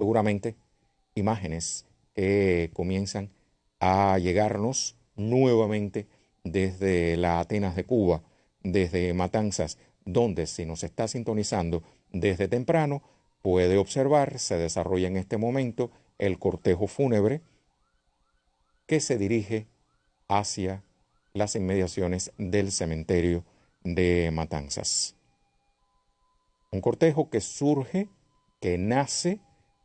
seguramente imágenes que comienzan a llegarnos nuevamente desde la Atenas de Cuba, desde Matanzas, donde si nos está sintonizando desde temprano, puede observar, se desarrolla en este momento el cortejo fúnebre que se dirige hacia las inmediaciones del cementerio de Matanzas. Un cortejo que surge, que nace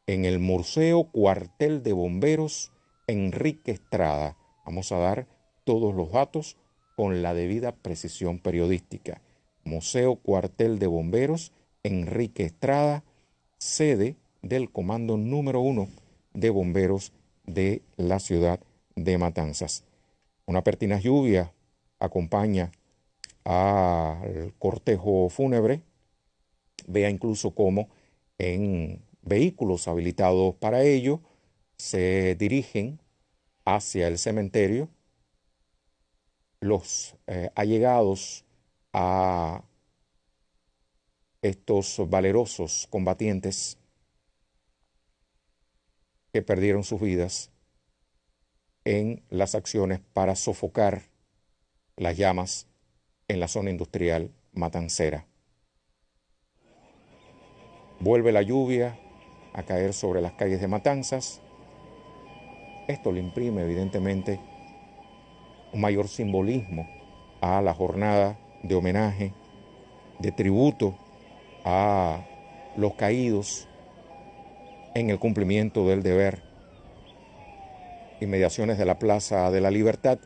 en el Museo Cuartel de Bomberos Enrique Estrada. Vamos a dar todos los datos con la debida precisión periodística. Museo Cuartel de Bomberos Enrique Estrada, sede del Comando número uno de Bomberos de la ciudad de Matanzas. Una pertinaz lluvia acompaña al cortejo fúnebre. Vea incluso cómo en vehículos habilitados para ello se dirigen hacia el cementerio los eh, allegados a estos valerosos combatientes que perdieron sus vidas en las acciones para sofocar las llamas en la zona industrial matancera. Vuelve la lluvia a caer sobre las calles de Matanzas. Esto le imprime evidentemente un mayor simbolismo a la jornada de homenaje, de tributo a los caídos en el cumplimiento del deber. Inmediaciones de la Plaza de la Libertad.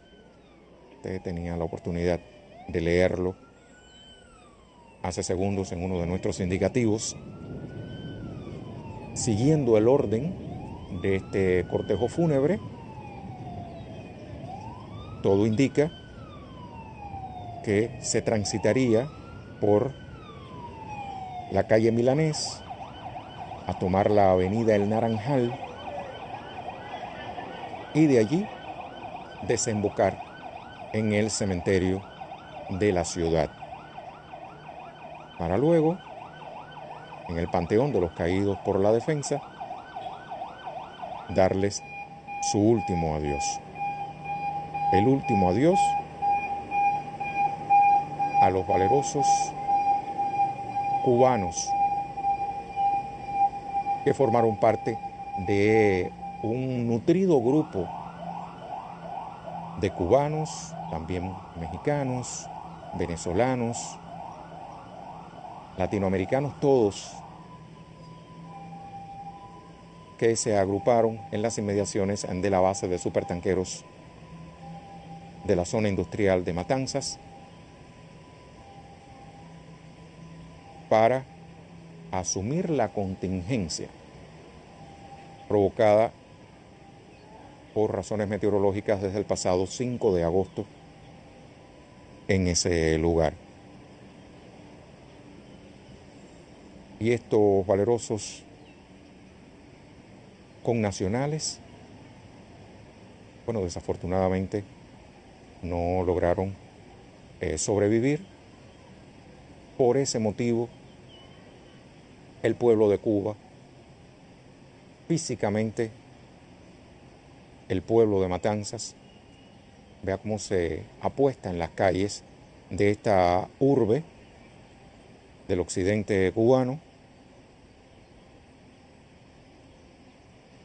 Usted tenía la oportunidad de leerlo hace segundos en uno de nuestros indicativos. Siguiendo el orden de este cortejo fúnebre, todo indica que se transitaría por la calle Milanés a tomar la avenida El Naranjal y de allí desembocar en el cementerio de la ciudad. Para luego, en el Panteón de los Caídos por la Defensa, darles su último adiós. El último adiós a los valerosos cubanos que formaron parte de un nutrido grupo de cubanos, también mexicanos, venezolanos, latinoamericanos todos, que se agruparon en las inmediaciones de la base de supertanqueros de la zona industrial de Matanzas para asumir la contingencia provocada por razones meteorológicas desde el pasado 5 de agosto en ese lugar. Y estos valerosos connacionales, bueno, desafortunadamente no lograron eh, sobrevivir. Por ese motivo, el pueblo de Cuba, físicamente, el pueblo de Matanzas, vea cómo se apuesta en las calles de esta urbe del occidente cubano,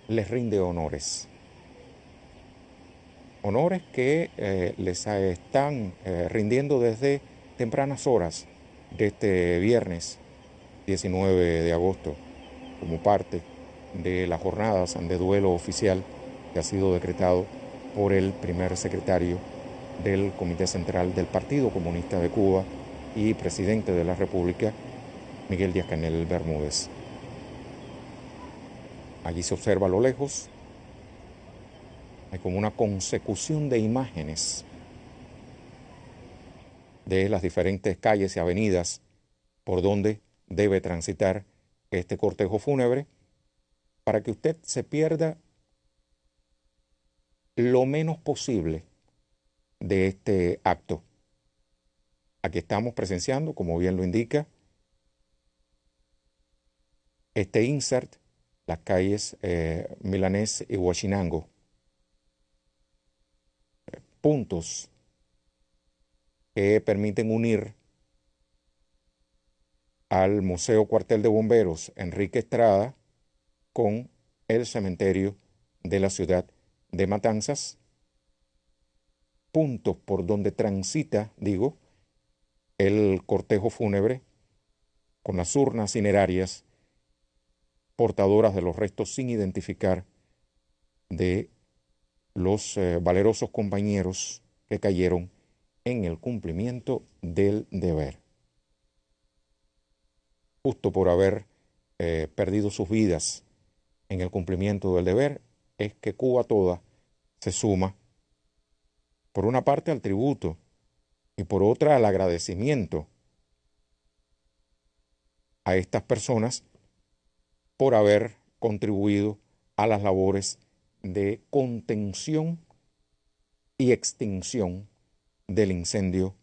les rinde honores. Honores que eh, les están eh, rindiendo desde tempranas horas de este viernes 19 de agosto como parte de las jornadas de duelo oficial que ha sido decretado por el primer secretario del Comité Central del Partido Comunista de Cuba y presidente de la República, Miguel Díaz Canel Bermúdez. Allí se observa a lo lejos, hay como una consecución de imágenes de las diferentes calles y avenidas por donde debe transitar este cortejo fúnebre para que usted se pierda lo menos posible de este acto. Aquí estamos presenciando, como bien lo indica, este insert las calles eh, Milanés y Huachinango. Puntos que permiten unir al Museo Cuartel de Bomberos Enrique Estrada con el cementerio de la ciudad de Matanzas, puntos por donde transita, digo, el cortejo fúnebre con las urnas cinerarias portadoras de los restos sin identificar de los eh, valerosos compañeros que cayeron en el cumplimiento del deber. Justo por haber eh, perdido sus vidas en el cumplimiento del deber, es que Cuba toda se suma, por una parte al tributo y por otra al agradecimiento a estas personas por haber contribuido a las labores de contención y extinción del incendio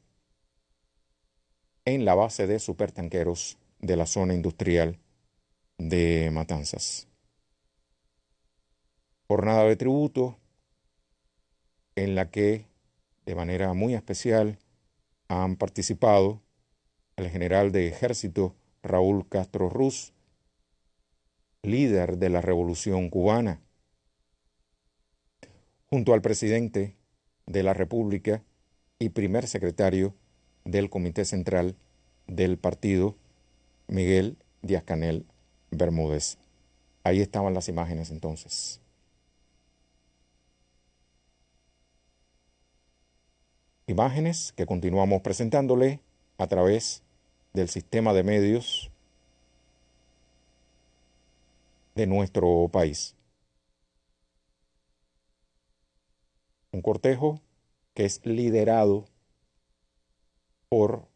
en la base de supertanqueros de la zona industrial de Matanzas. Jornada de tributo en la que de manera muy especial han participado el general de ejército Raúl Castro Ruz, líder de la Revolución cubana, junto al presidente de la República y primer secretario del Comité Central del partido, Miguel Díaz Canel Bermúdez. Ahí estaban las imágenes entonces. Imágenes que continuamos presentándole a través del sistema de medios de nuestro país. Un cortejo que es liderado por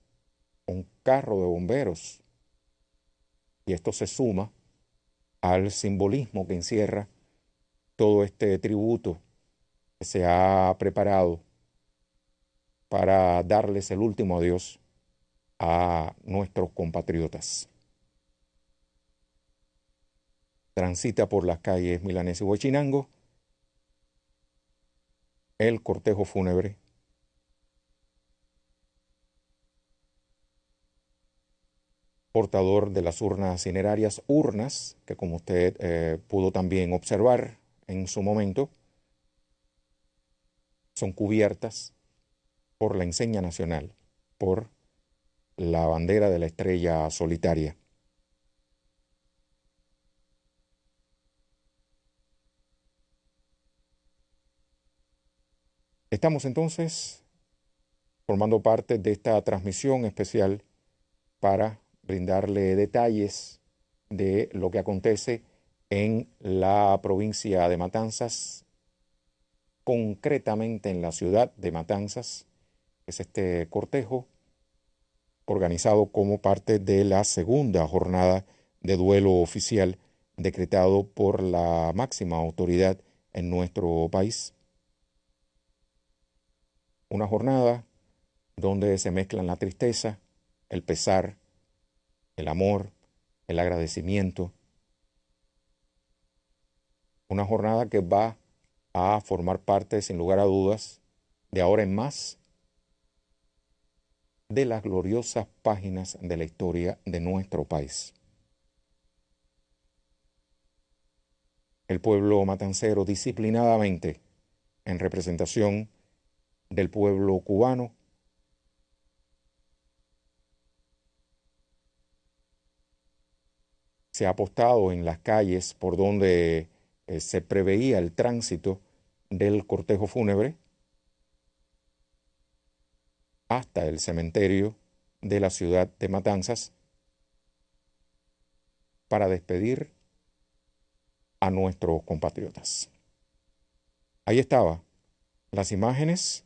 un carro de bomberos. Y esto se suma al simbolismo que encierra todo este tributo que se ha preparado para darles el último adiós a nuestros compatriotas. Transita por las calles Milanés y Huachinango el cortejo fúnebre portador de las urnas cinerarias, urnas que como usted eh, pudo también observar en su momento, son cubiertas por la enseña nacional, por la bandera de la estrella solitaria. Estamos entonces formando parte de esta transmisión especial para brindarle detalles de lo que acontece en la provincia de Matanzas, concretamente en la ciudad de Matanzas, es este cortejo organizado como parte de la segunda jornada de duelo oficial decretado por la máxima autoridad en nuestro país una jornada donde se mezclan la tristeza, el pesar, el amor, el agradecimiento. Una jornada que va a formar parte, sin lugar a dudas, de ahora en más, de las gloriosas páginas de la historia de nuestro país. El pueblo matancero disciplinadamente, en representación del pueblo cubano. Se ha apostado en las calles por donde eh, se preveía el tránsito del cortejo fúnebre hasta el cementerio de la ciudad de Matanzas para despedir a nuestros compatriotas. Ahí estaba las imágenes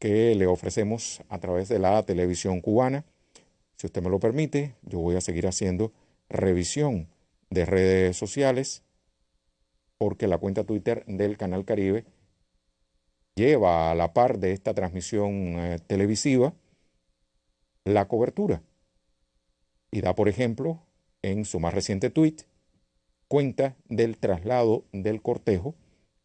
que le ofrecemos a través de la televisión cubana. Si usted me lo permite, yo voy a seguir haciendo revisión de redes sociales porque la cuenta Twitter del Canal Caribe lleva a la par de esta transmisión eh, televisiva la cobertura. Y da, por ejemplo, en su más reciente tweet, cuenta del traslado del cortejo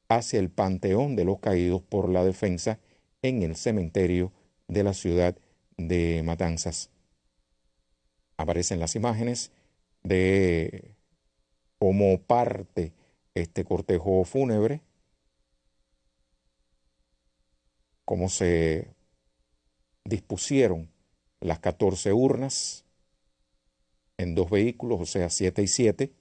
hacia el Panteón de los Caídos por la Defensa en el cementerio de la ciudad de Matanzas. Aparecen las imágenes de cómo parte este cortejo fúnebre, cómo se dispusieron las 14 urnas en dos vehículos, o sea, 7 y 7,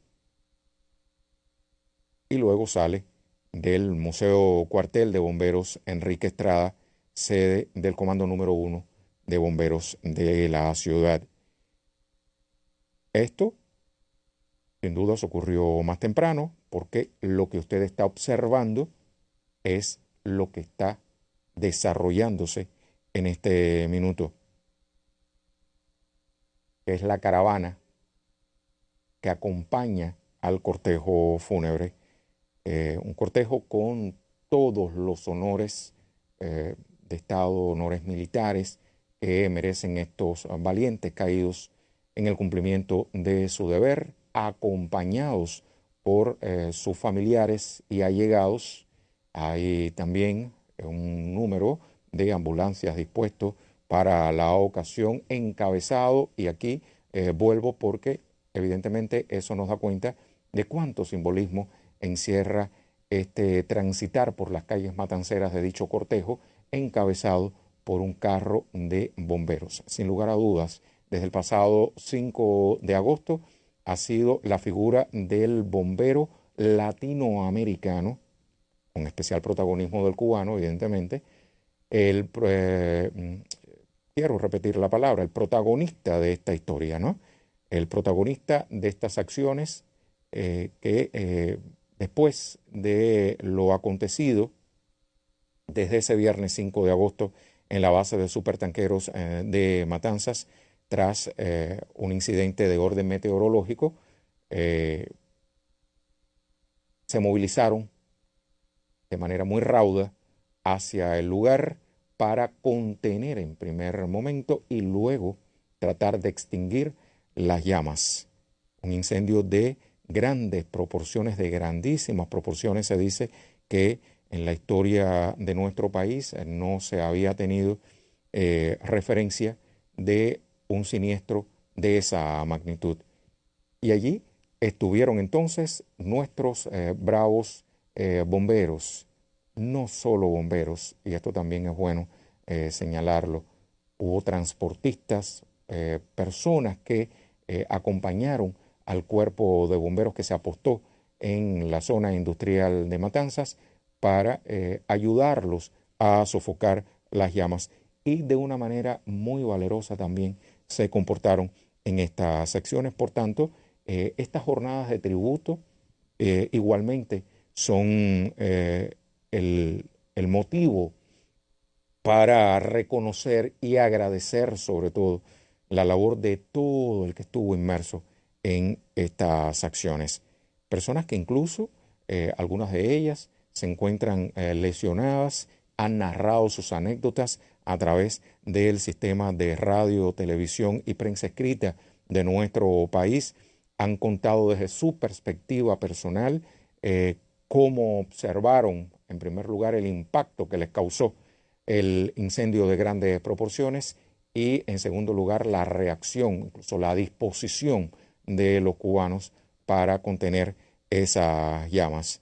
y luego sale del Museo Cuartel de Bomberos Enrique Estrada, sede del Comando número 1 de Bomberos de la ciudad. Esto, sin dudas, ocurrió más temprano, porque lo que usted está observando es lo que está desarrollándose en este minuto, es la caravana que acompaña al cortejo fúnebre, eh, un cortejo con todos los honores eh, de Estado, honores militares que merecen estos valientes caídos en el cumplimiento de su deber, acompañados por eh, sus familiares y allegados. Hay también un número de ambulancias dispuestos para la ocasión, encabezado, y aquí eh, vuelvo porque evidentemente eso nos da cuenta de cuánto simbolismo encierra este transitar por las calles matanceras de dicho cortejo, encabezado por un carro de bomberos. Sin lugar a dudas, desde el pasado 5 de agosto ha sido la figura del bombero latinoamericano, con especial protagonismo del cubano, evidentemente, el, eh, quiero repetir la palabra, el protagonista de esta historia, ¿no? El protagonista de estas acciones eh, que eh, después de lo acontecido desde ese viernes 5 de agosto en la base de supertanqueros de Matanzas, tras un incidente de orden meteorológico, se movilizaron de manera muy rauda hacia el lugar para contener en primer momento y luego tratar de extinguir las llamas. Un incendio de grandes proporciones, de grandísimas proporciones. Se dice que en la historia de nuestro país eh, no se había tenido eh, referencia de un siniestro de esa magnitud. Y allí estuvieron entonces nuestros eh, bravos bomberos, no solo bomberos, y esto también es bueno señalarlo, hubo transportistas, personas que acompañaron al cuerpo de bomberos que se apostó en la zona industrial de Matanzas para ayudarlos a sofocar las llamas y de una manera muy valerosa también se comportaron en estas secciones. Por tanto, estas jornadas de tributo igualmente son el, motivo para reconocer y agradecer sobre todo la labor de todo el que estuvo inmerso en estas acciones. Personas que incluso, eh, algunas de ellas, se encuentran eh, lesionadas, han narrado sus anécdotas a través del sistema de radio, televisión y prensa escrita de nuestro país, han contado desde su perspectiva personal eh, cómo observaron en primer lugar, el impacto que les causó el incendio de grandes proporciones y, en segundo lugar, la reacción, incluso la disposición de los cubanos para contener esas llamas.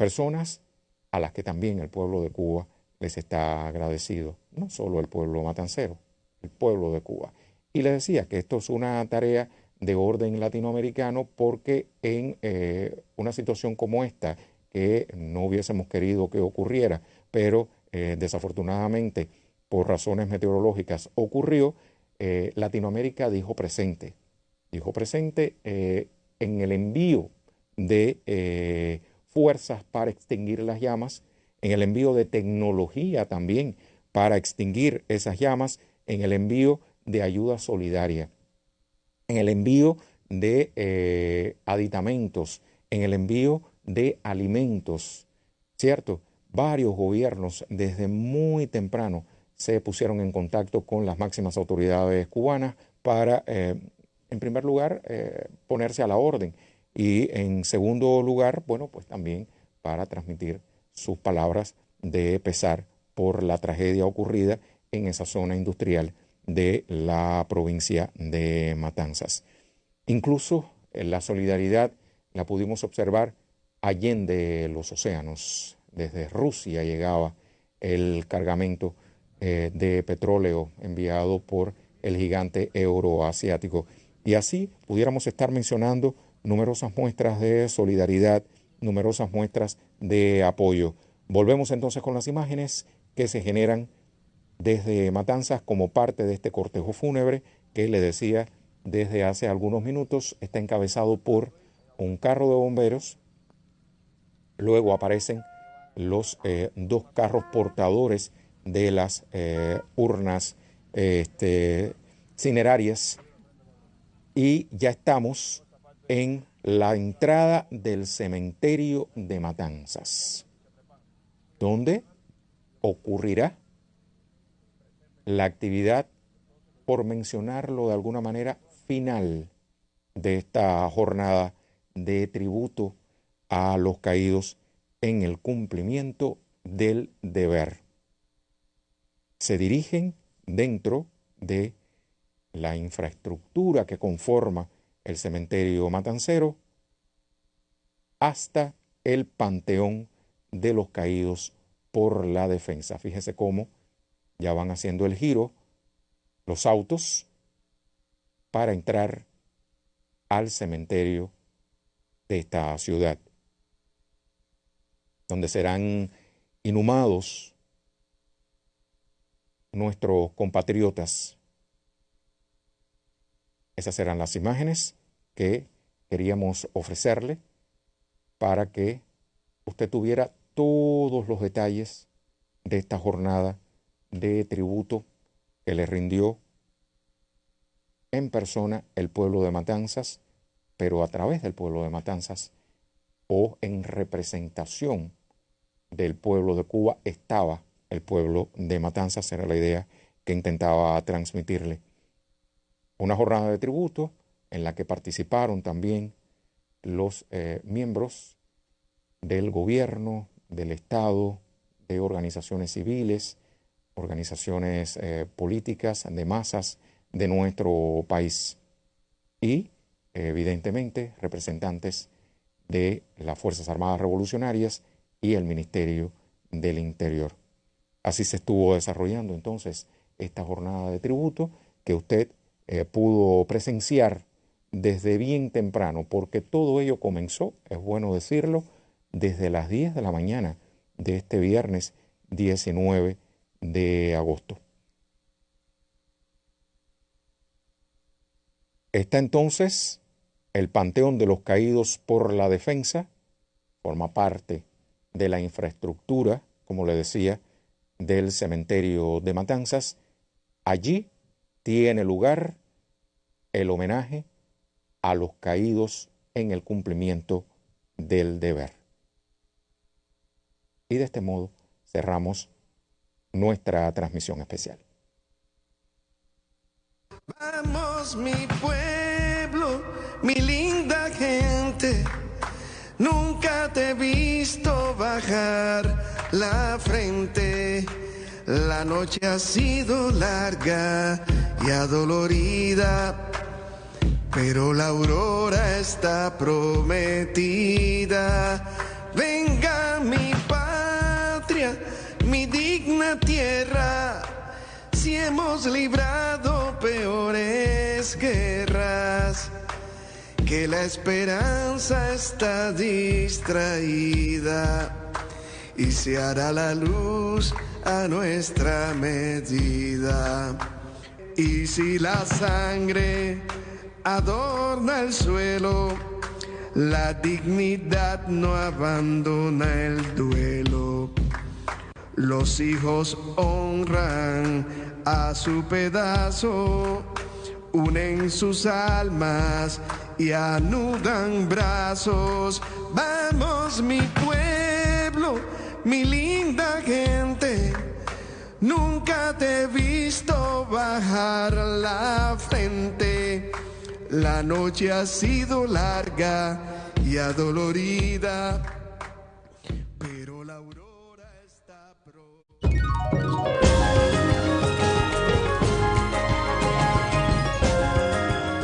Personas a las que también el pueblo de Cuba les está agradecido, no solo el pueblo matancero, el pueblo de Cuba. Y les decía que esto es una tarea de orden latinoamericano porque en eh, una situación como esta, que no hubiésemos querido que ocurriera, pero eh, desafortunadamente por razones meteorológicas ocurrió, eh, Latinoamérica dijo presente, dijo presente en el envío de fuerzas para extinguir las llamas, en el envío de tecnología también para extinguir esas llamas, en el envío de ayuda solidaria, en el envío de aditamentos, en el envío de alimentos, ¿cierto? Varios gobiernos desde muy temprano se pusieron en contacto con las máximas autoridades cubanas para, eh, en primer lugar, eh, ponerse a la orden y en segundo lugar, bueno, pues también para transmitir sus palabras de pesar por la tragedia ocurrida en esa zona industrial de la provincia de Matanzas. Incluso la solidaridad la pudimos observar allende los océanos. Desde Rusia llegaba el cargamento eh, de petróleo enviado por el gigante euroasiático. Y así pudiéramos estar mencionando numerosas muestras de solidaridad, numerosas muestras de apoyo. Volvemos entonces con las imágenes que se generan desde Matanzas como parte de este cortejo fúnebre que le decía desde hace algunos minutos está encabezado por un carro de bomberos, luego aparecen los eh, dos carros portadores de las eh, urnas este, cinerarias y ya estamos en la entrada del cementerio de Matanzas, donde ocurrirá la actividad, por mencionarlo de alguna manera, final de esta jornada de tributo a los caídos en el cumplimiento del deber. Se dirigen dentro de la infraestructura que conforma el cementerio matancero hasta el panteón de los caídos por la defensa. Fíjese cómo ya van haciendo el giro los autos para entrar al cementerio de esta ciudad, donde serán inhumados nuestros compatriotas. Esas serán las imágenes que queríamos ofrecerle para que usted tuviera todos los detalles de esta jornada de tributo que le rindió en persona el pueblo de Matanzas, pero a través del pueblo de Matanzas o en representación del pueblo de Cuba estaba el pueblo de Matanzas, era la idea que intentaba transmitirle. Una jornada de tributo en la que participaron también los eh, miembros del gobierno, del Estado, de organizaciones civiles, organizaciones eh, políticas de masas de nuestro país y evidentemente representantes de las Fuerzas Armadas Revolucionarias y el Ministerio del Interior. Así se estuvo desarrollando entonces esta jornada de tributo que usted eh, pudo presenciar desde bien temprano, porque todo ello comenzó, es bueno decirlo, desde las 10 de la mañana de este viernes 19 de agosto. Está entonces el Panteón de los Caídos por la Defensa, forma parte de la infraestructura, como le decía, del cementerio de Matanzas. Allí tiene lugar el homenaje a los caídos en el cumplimiento del deber. Y de este modo cerramos nuestra transmisión especial. Vamos mi pueblo, mi linda gente, nunca te he visto bajar la frente. La noche ha sido larga y adolorida, pero la aurora está prometida. Venga mi patria mi digna tierra, si hemos librado peores guerras, que la esperanza está distraída y se hará la luz a nuestra medida. Y si la sangre adorna el suelo, la dignidad no abandona el duelo. Los hijos honran a su pedazo, unen sus almas y anudan brazos. Vamos mi pueblo, mi linda gente, nunca te he visto bajar la frente. La noche ha sido larga y adolorida, pero la aurora está pro.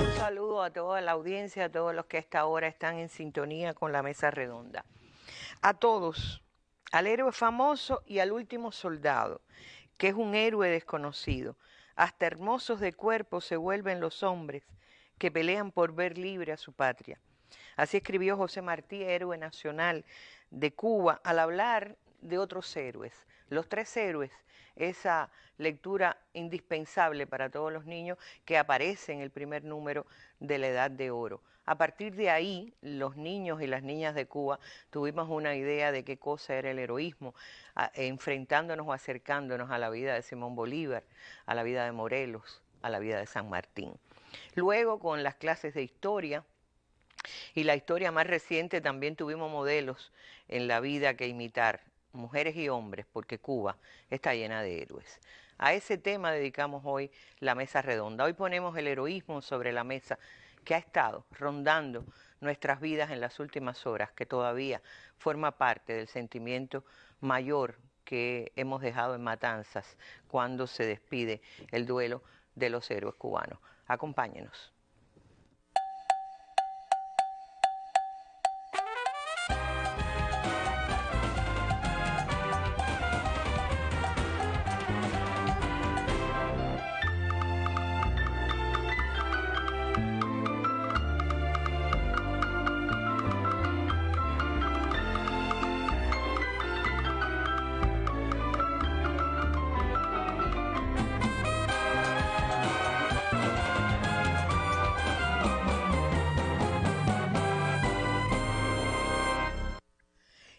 Un saludo a toda la audiencia, a todos los que a esta hora están en sintonía con la mesa redonda. A todos, al héroe famoso y al último soldado, que es un héroe desconocido. Hasta hermosos de cuerpo se vuelven los hombres que pelean por ver libre a su patria. Así escribió José Martí, héroe nacional de Cuba, al hablar de otros héroes. Los tres héroes, esa lectura indispensable para todos los niños que aparece en el primer número de la Edad de Oro. A partir de ahí, los niños y las niñas de Cuba tuvimos una idea de qué cosa era el heroísmo, enfrentándonos o acercándonos a la vida de Simón Bolívar, a la vida de Morelos, a la vida de San Martín. Luego, con las clases de historia, y la historia más reciente también tuvimos modelos en la vida que imitar, mujeres y hombres, porque Cuba está llena de héroes. A ese tema dedicamos hoy la mesa redonda. Hoy ponemos el heroísmo sobre la mesa que ha estado rondando nuestras vidas en las últimas horas, que todavía forma parte del sentimiento mayor que hemos dejado en Matanzas cuando se despide el duelo de los héroes cubanos. Acompáñenos.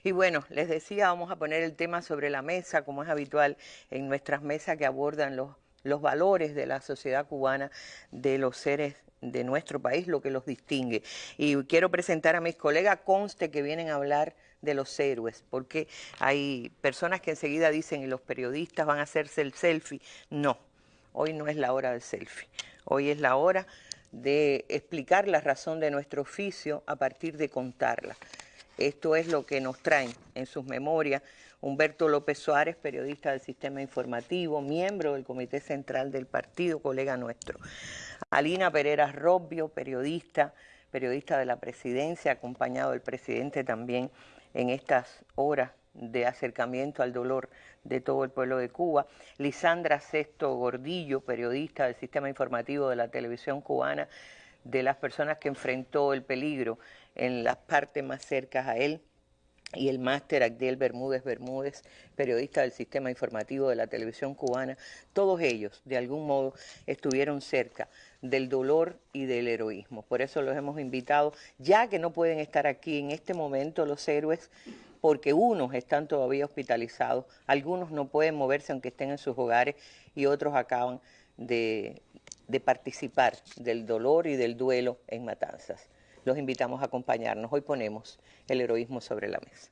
Y bueno, les decía, vamos a poner el tema sobre la mesa, como es habitual en nuestras mesas que abordan los, valores de la sociedad cubana, de los seres de nuestro país, lo que los distingue. Y quiero presentar a mis colegas, conste que vienen a hablar de los héroes, porque hay personas que enseguida dicen, y los periodistas van a hacerse el selfie. No, hoy no es la hora del selfie, hoy es la hora de explicar la razón de nuestro oficio a partir de contarla. Esto es lo que nos traen en sus memorias Humberto López Suárez, periodista del Sistema Informativo, miembro del Comité Central del Partido, colega nuestro. Alina Pereira Robbio, periodista, periodista de la presidencia, acompañado del presidente también en estas horas de acercamiento al dolor de todo el pueblo de Cuba. Lisandra Sesto Gordillo, periodista del Sistema Informativo de la Televisión Cubana, de las personas que enfrentó el peligro en las partes más cercas a él y el máster Agdiel Bermúdez Bermúdez, periodista del sistema informativo de la televisión cubana, todos ellos de algún modo estuvieron cerca del dolor y del heroísmo. Por eso los hemos invitado, ya que no pueden estar aquí en este momento los héroes, porque unos están todavía hospitalizados, algunos no pueden moverse aunque estén en sus hogares y otros acaban de participar del dolor y del duelo en Matanzas los invitamos a acompañarnos. Hoy ponemos el heroísmo sobre la mesa.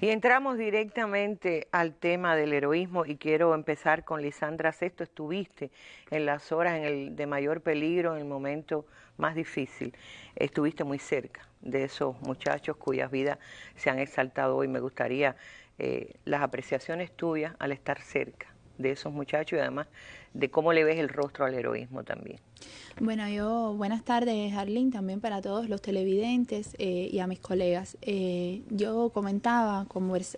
Y entramos directamente al tema del heroísmo y quiero empezar con Lisandra Sesto. Estuviste en las horas en el, de mayor peligro, en el momento más difícil. Estuviste muy cerca de esos muchachos cuyas vidas se han exaltado hoy. Me gustaría eh, las apreciaciones tuyas al estar cerca de esos muchachos y además de cómo le ves el rostro al heroísmo también. Bueno, yo, buenas tardes, Arlene, también para todos los televidentes eh, y a mis colegas. Eh, yo comentaba,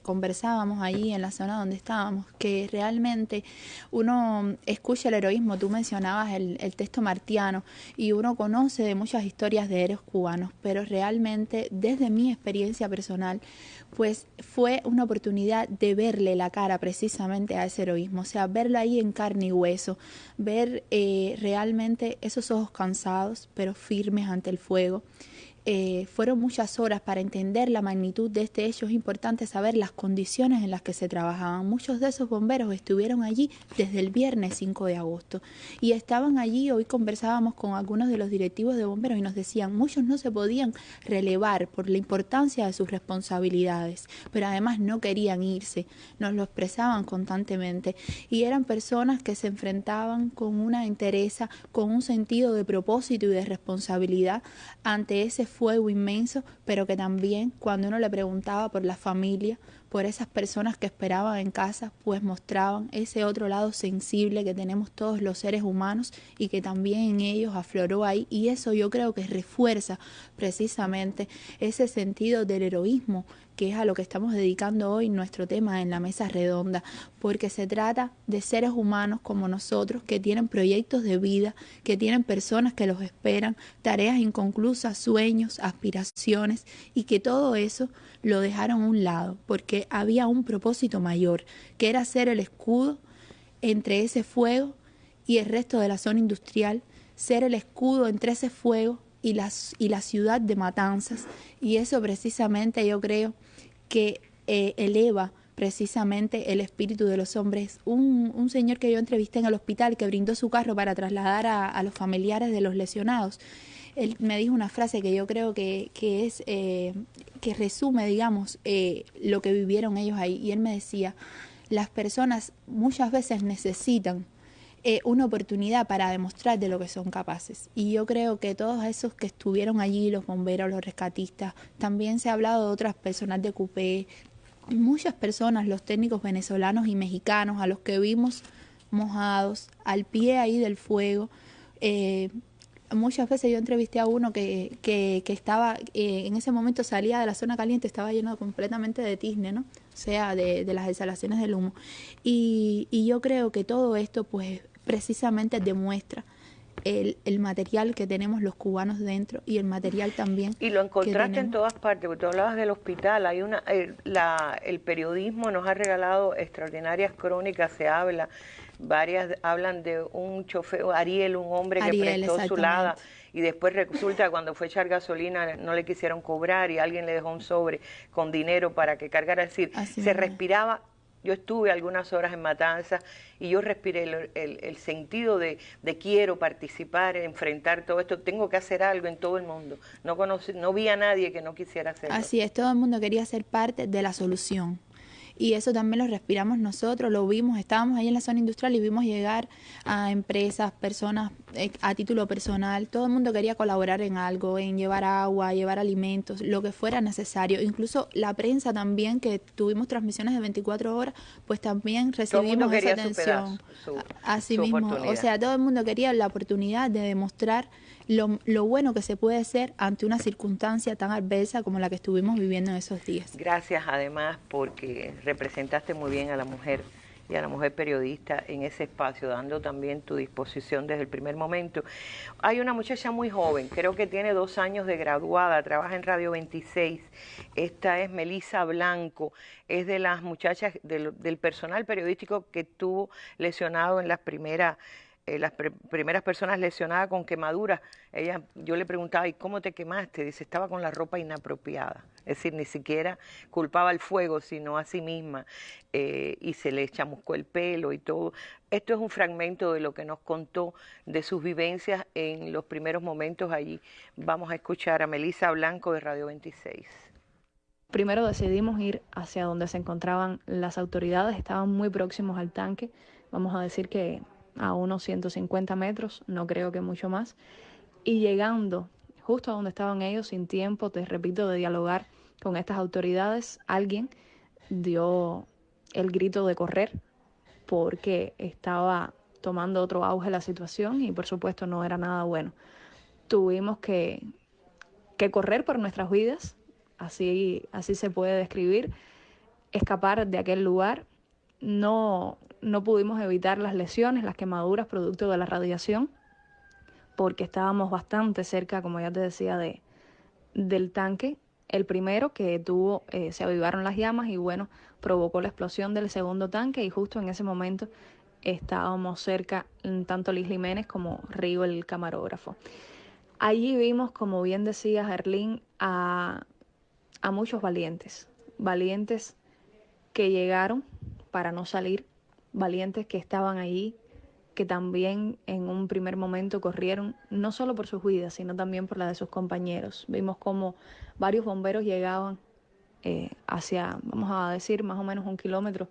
conversábamos ahí en la zona donde estábamos, que realmente uno escucha el heroísmo, tú mencionabas el, el texto martiano, y uno conoce de muchas historias de héroes cubanos, pero realmente, desde mi experiencia personal, pues fue una oportunidad de verle la cara precisamente a ese heroísmo, o sea, verlo ahí en carne y hueso, ver eh, realmente esos ojos cansados pero firmes ante el fuego, eh, fueron muchas horas para entender la magnitud de este hecho. Es importante saber las condiciones en las que se trabajaban. Muchos de esos bomberos estuvieron allí desde el viernes 5 de agosto y estaban allí. Hoy conversábamos con algunos de los directivos de bomberos y nos decían, muchos no se podían relevar por la importancia de sus responsabilidades, pero además no querían irse. Nos lo expresaban constantemente y eran personas que se enfrentaban con una entereza, con un sentido de propósito y de responsabilidad ante ese fuego inmenso, pero que también cuando uno le preguntaba por la familia, por esas personas que esperaban en casa, pues mostraban ese otro lado sensible que tenemos todos los seres humanos y que también en ellos afloró ahí. Y eso yo creo que refuerza precisamente ese sentido del heroísmo que es a lo que estamos dedicando hoy nuestro tema en la mesa redonda, porque se trata de seres humanos como nosotros que tienen proyectos de vida, que tienen personas que los esperan, tareas inconclusas, sueños, aspiraciones y que todo eso lo dejaron a un lado, porque había un propósito mayor, que era ser el escudo entre ese fuego y el resto de la zona industrial, ser el escudo entre ese fuego y, las, y la ciudad de Matanzas. Y eso precisamente yo creo que eh, eleva precisamente el espíritu de los hombres. Un, un, señor que yo entrevisté en el hospital que brindó su carro para trasladar a, a los familiares de los lesionados, él me dijo una frase que yo creo que, que es eh, que resume, digamos, eh, lo que vivieron ellos ahí. Y él me decía, las personas muchas veces necesitan eh, una oportunidad para demostrar de lo que son capaces. Y yo creo que todos esos que estuvieron allí, los bomberos, los rescatistas, también se ha hablado de otras personas de CUPE, muchas personas, los técnicos venezolanos y mexicanos, a los que vimos mojados, al pie ahí del fuego. Eh, muchas veces yo entrevisté a uno que, que, que estaba, eh, en ese momento salía de la zona caliente, estaba lleno completamente de tizne, ¿no? O sea, de, de las exhalaciones del humo. Y, y yo creo que todo esto, pues, precisamente demuestra el, el, material que tenemos los cubanos dentro y el material también. Y lo encontraste en todas partes, porque tú hablabas del hospital, hay una, el, la, el periodismo nos ha regalado extraordinarias crónicas, se habla, varias hablan de un chofer, Ariel, un hombre Ariel, que prestó su lada y después resulta que cuando fue a echar gasolina no le quisieron cobrar y alguien le dejó un sobre con dinero para que cargara, es decir, Así se es. respiraba yo estuve algunas horas en Matanzas y yo respiré el, el, el sentido de, de, quiero participar, enfrentar todo esto, tengo que hacer algo en todo el mundo. No, conocí, no vi a nadie que no quisiera hacerlo. Así es, todo el mundo quería ser parte de la solución y eso también lo respiramos nosotros, lo vimos, estábamos ahí en la zona industrial y vimos llegar a empresas, personas eh, a título personal, todo el mundo quería colaborar en algo, en llevar agua, llevar alimentos, lo que fuera necesario, incluso la prensa también, que tuvimos transmisiones de 24 horas, pues también recibimos esa atención. Su pedazo, su, Así su mismo, o sea, todo el mundo quería la oportunidad de demostrar lo, lo, bueno que se puede hacer ante una circunstancia tan adversa como la que estuvimos viviendo en esos días. Gracias además porque representaste muy bien a la mujer y a la mujer periodista en ese espacio, dando también tu disposición desde el primer momento. Hay una muchacha muy joven, creo que tiene dos años de graduada, trabaja en Radio 26. Esta es Melisa Blanco, es de las muchachas del, personal periodístico que estuvo lesionado en las primeras eh, las pr primeras personas lesionadas con quemaduras, ella, yo le preguntaba, ¿y cómo te quemaste? Dice, estaba con la ropa inapropiada. Es decir, ni siquiera culpaba al fuego, sino a sí misma. Eh, y se le chamuscó el pelo y todo. Esto es un fragmento de lo que nos contó de sus vivencias en los primeros momentos allí. Vamos a escuchar a Melisa Blanco de Radio 26. Primero decidimos ir hacia donde se encontraban las autoridades, estaban muy próximos al tanque, vamos a decir que a unos 150 metros, no creo que mucho más, y llegando justo a donde estaban ellos, sin tiempo, te repito, de dialogar con estas autoridades, alguien dio el grito de correr porque estaba tomando otro auge la situación y por supuesto no era nada bueno. Tuvimos que, que correr por nuestras vidas, así, así se puede describir, escapar de aquel lugar. No, no pudimos evitar las lesiones, las quemaduras producto de la radiación, porque estábamos bastante cerca, como ya te decía, de, del tanque. El primero que tuvo, eh, se avivaron las llamas y bueno, provocó la explosión del segundo tanque y justo en ese momento estábamos cerca tanto Liz Jiménez como Rigo el camarógrafo. Allí vimos, como bien decía Gerlín, a, a muchos valientes, valientes que llegaron para no salir, valientes que estaban allí, que también en un primer momento corrieron no solo por sus vidas, sino también por la de sus compañeros. Vimos como varios bomberos llegaban eh, hacia, vamos a decir, más o menos un kilómetro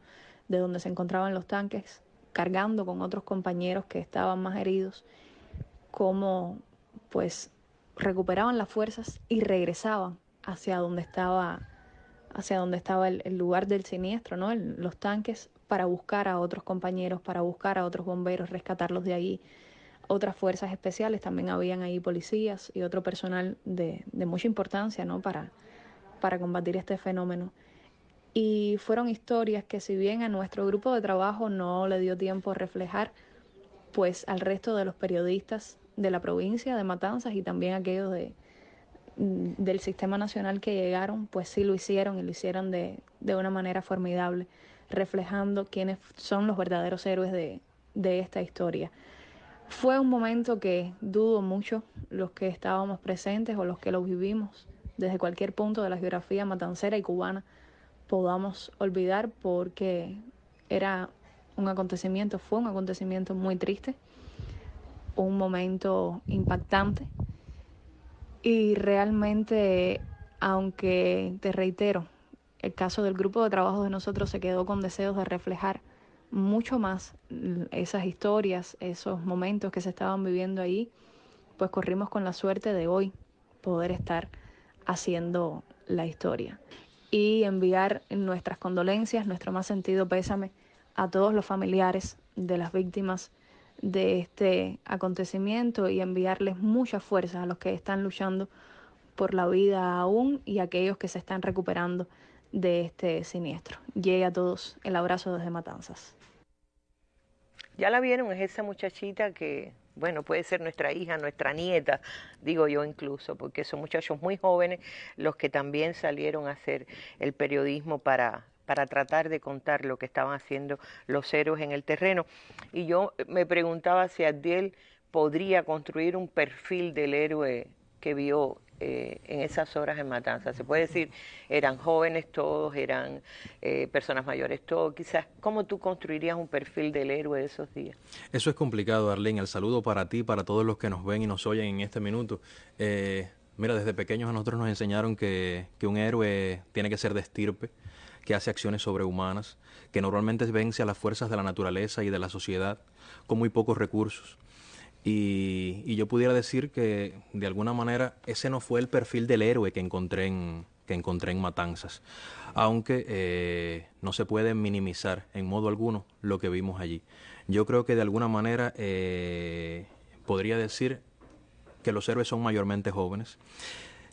de donde se encontraban los tanques, cargando con otros compañeros que estaban más heridos, como pues recuperaban las fuerzas y regresaban hacia donde estaba hacia donde estaba el, lugar del siniestro, ¿no? los tanques para buscar a otros compañeros, para buscar a otros bomberos, rescatarlos de allí. Otras fuerzas especiales, también habían ahí policías y otro personal de, de mucha importancia, ¿no? Para, para combatir este fenómeno. Y fueron historias que si bien a nuestro grupo de trabajo no le dio tiempo a reflejar, pues al resto de los periodistas de la provincia de Matanzas y también aquellos de, del sistema nacional que llegaron, pues sí lo hicieron y lo hicieron de, de una manera formidable, reflejando quiénes son los verdaderos héroes de, de esta historia. Fue un momento que dudo mucho los que estábamos presentes o los que lo vivimos desde cualquier punto de la geografía matancera y cubana podamos olvidar porque era un acontecimiento, fue un acontecimiento muy triste, un momento impactante y realmente, aunque te reitero, el caso del grupo de trabajo de nosotros se quedó con deseos de reflejar mucho más esas historias, esos momentos que se estaban viviendo ahí, pues corrimos con la suerte de hoy poder estar haciendo la historia. Y enviar nuestras condolencias, nuestro más sentido pésame a todos los familiares de las víctimas de este acontecimiento y enviarles mucha fuerza a los que están luchando por la vida aún y a aquellos que se están recuperando de este siniestro. Llegue a todos el abrazo desde Matanzas. Ya la vieron, es esa muchachita que bueno, puede ser nuestra hija, nuestra nieta, digo yo incluso, porque son muchachos muy jóvenes los que también salieron a hacer el periodismo para, para tratar de contar lo que estaban haciendo los héroes en el terreno. Y yo me preguntaba si Abdiel podría construir un perfil del héroe que vio eh, en esas horas en Matanza. Se puede decir, eran jóvenes todos, eran eh, personas mayores todos. Quizás, ¿cómo tú construirías un perfil del héroe de esos días? Eso es complicado, Arlene. El saludo para ti, para todos los que nos ven y nos oyen en este minuto. Eh, mira, desde pequeños a nosotros nos enseñaron que, que un héroe tiene que ser de estirpe, que hace acciones sobrehumanas, que normalmente vence a las fuerzas de la naturaleza y de la sociedad con muy pocos recursos y, yo pudiera decir que de alguna manera ese no fue el perfil del héroe que encontré en, que encontré en Matanzas, aunque eh, no se puede minimizar en modo alguno lo que vimos allí. Yo creo que de alguna manera eh, podría decir que los héroes son mayormente jóvenes.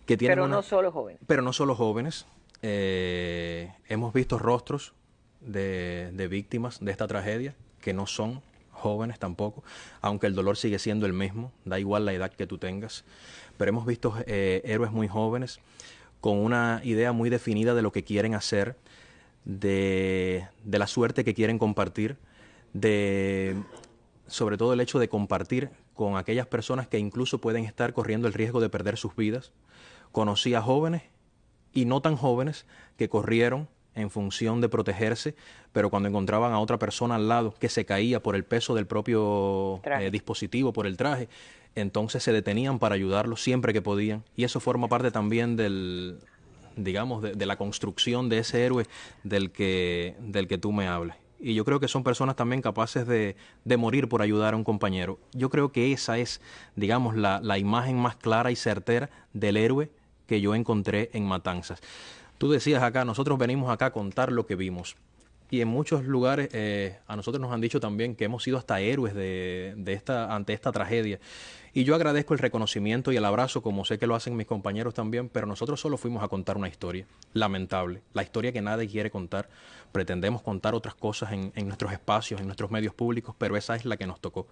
Que tienen pero no solo jóvenes. Pero no solo jóvenes. Eh, hemos visto rostros de, víctimas de esta tragedia que no son jóvenes tampoco, aunque el dolor sigue siendo el mismo, da igual la edad que tú tengas. Pero hemos visto eh, héroes muy jóvenes con una idea muy definida de lo que quieren hacer, de, de la suerte que quieren compartir, de sobre todo el hecho de compartir con aquellas personas que incluso pueden estar corriendo el riesgo de perder sus vidas. Conocí a jóvenes y no tan jóvenes que corrieron en función de protegerse, pero cuando encontraban a otra persona al lado que se caía por el peso del propio eh, dispositivo, por el traje, entonces se detenían para ayudarlo siempre que podían. Y eso forma parte también del, digamos, de, de, la construcción de ese héroe del que, del que tú me hables. Y yo creo que son personas también capaces de, de morir por ayudar a un compañero. Yo creo que esa es, digamos, la, la imagen más clara y certera del héroe que yo encontré en Matanzas. Tú decías acá, nosotros venimos acá a contar lo que vimos. Y en muchos lugares eh, a nosotros nos han dicho también que hemos sido hasta héroes de, de, esta, ante esta tragedia. Y yo agradezco el reconocimiento y el abrazo, como sé que lo hacen mis compañeros también, pero nosotros solo fuimos a contar una historia lamentable, la historia que nadie quiere contar. Pretendemos contar otras cosas en, en nuestros espacios, en nuestros medios públicos, pero esa es la que nos tocó.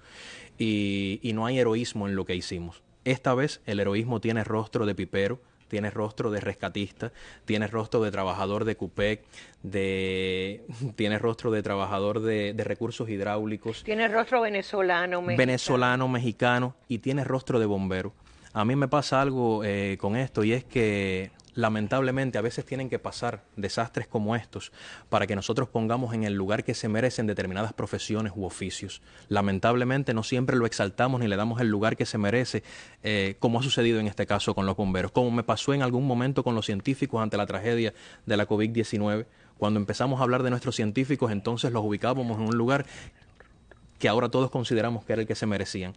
Y, y no hay heroísmo en lo que hicimos. Esta vez el heroísmo tiene rostro de pipero, tiene rostro de rescatista, tiene rostro de trabajador de CUPEC, de, tiene rostro de trabajador de, de, recursos hidráulicos. Tiene rostro venezolano, mexicano. Venezolano, mexicano y tiene rostro de bombero. A mí me pasa algo eh, con esto y es que lamentablemente a veces tienen que pasar desastres como estos para que nosotros pongamos en el lugar que se merecen determinadas profesiones u oficios. Lamentablemente no siempre lo exaltamos ni le damos el lugar que se merece, eh, como ha sucedido en este caso con los bomberos, como me pasó en algún momento con los científicos ante la tragedia de la COVID-19. Cuando empezamos a hablar de nuestros científicos, entonces los ubicábamos en un lugar que ahora todos consideramos que era el que se merecían.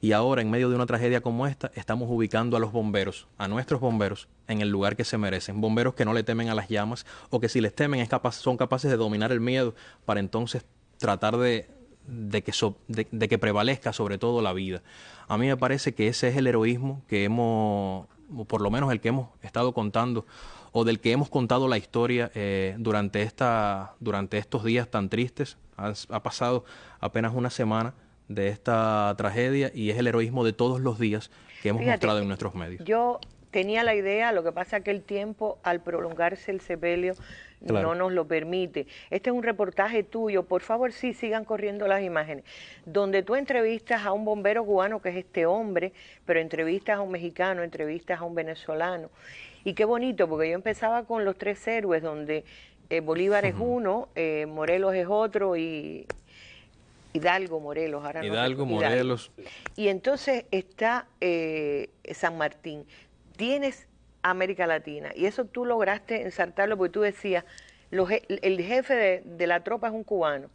Y ahora, en medio de una tragedia como esta, estamos ubicando a los bomberos, a nuestros bomberos, en el lugar que se merecen. Bomberos que no le temen a las llamas o que si les temen es son capaces de dominar el miedo para entonces tratar de, de, que de, que prevalezca sobre todo la vida. A mí me parece que ese es el heroísmo que hemos, por lo menos el que hemos estado contando o del que hemos contado la historia eh, durante, esta, durante estos días tan tristes. Ha pasado apenas una semana de esta tragedia y es el heroísmo de todos los días que hemos Fíjate, mostrado en nuestros medios. Yo tenía la idea, lo que pasa es que el tiempo, al prolongarse el sepelio, claro. no nos lo permite. Este es un reportaje tuyo, por favor, sí, sigan corriendo las imágenes, donde tú entrevistas a un bombero cubano, que es este hombre, pero entrevistas a un mexicano, entrevistas a un venezolano. Y qué bonito, porque yo empezaba con los tres héroes, donde eh, Bolívar uh -huh. es uno, eh, Morelos es otro y Hidalgo, Morelos. Ahora Hidalgo, no Morelos. Y entonces está eh, San Martín. Tienes América Latina. Y eso tú lograste ensartarlo porque tú decías, los, el jefe de, de la tropa es un cubano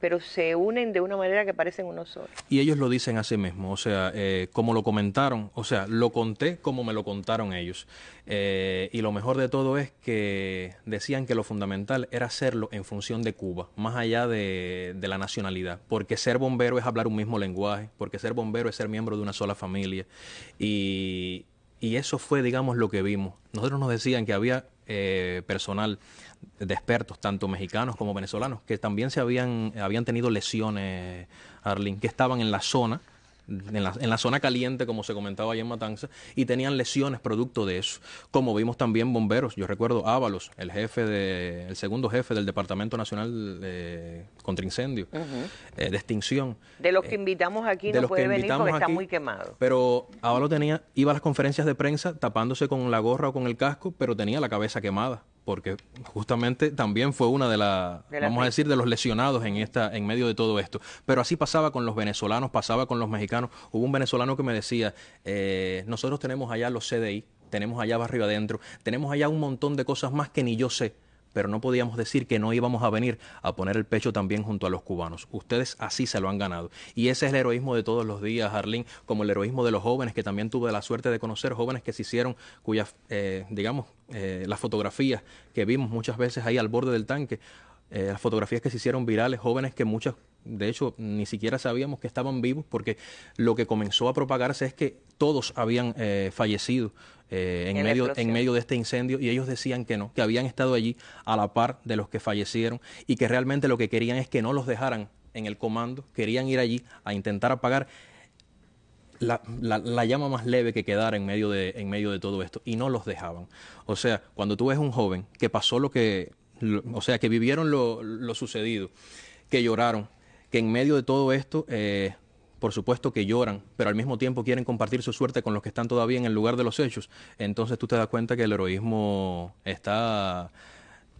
pero se unen de una manera que parecen uno solo. Y ellos lo dicen a sí mismos, o sea, eh, como lo comentaron, o sea, lo conté como me lo contaron ellos. Eh, y lo mejor de todo es que decían que lo fundamental era hacerlo en función de Cuba, más allá de, de la nacionalidad, porque ser bombero es hablar un mismo lenguaje, porque ser bombero es ser miembro de una sola familia. Y, y eso fue, digamos, lo que vimos. Nosotros nos decían que había eh, personal de expertos, tanto mexicanos como venezolanos, que también se habían, habían tenido lesiones, Arlene, que estaban en la zona, en la, en la, zona caliente, como se comentaba allá en Matanza, y tenían lesiones producto de eso. Como vimos también bomberos, yo recuerdo Ábalos, el jefe de, el segundo jefe del Departamento Nacional de, contra Incendio, uh -huh. eh, de extinción. De los que invitamos aquí de no puede venir porque aquí, está muy quemado. Pero Ábalos tenía, iba a las conferencias de prensa tapándose con la gorra o con el casco, pero tenía la cabeza quemada porque justamente también fue una de las, la vamos a decir, de los lesionados en esta, en medio de todo esto. Pero así pasaba con los venezolanos, pasaba con los mexicanos. Hubo un venezolano que me decía, eh, nosotros tenemos allá los CDI, tenemos allá barrio adentro, tenemos allá un montón de cosas más que ni yo sé pero no podíamos decir que no íbamos a venir a poner el pecho también junto a los cubanos. Ustedes así se lo han ganado. Y ese es el heroísmo de todos los días, Arlene, como el heroísmo de los jóvenes que también tuve la suerte de conocer, jóvenes que se hicieron, cuyas, eh, digamos, eh, las fotografías que vimos muchas veces ahí al borde del tanque, eh, las fotografías que se hicieron virales, jóvenes que muchas, de hecho, ni siquiera sabíamos que estaban vivos, porque lo que comenzó a propagarse es que todos habían eh, fallecido eh, en, en, medio, en medio de este incendio y ellos decían que no, que habían estado allí a la par de los que fallecieron y que realmente lo que querían es que no los dejaran en el comando, querían ir allí a intentar apagar la, la, la, llama más leve que quedara en medio, de, en medio de todo esto y no los dejaban. O sea, cuando tú ves un joven que pasó lo que, lo, o sea, que vivieron lo, lo, sucedido, que lloraron, que en medio de todo esto, eh, por supuesto que lloran, pero al mismo tiempo quieren compartir su suerte con los que están todavía en el lugar de los hechos, entonces tú te das cuenta que el heroísmo está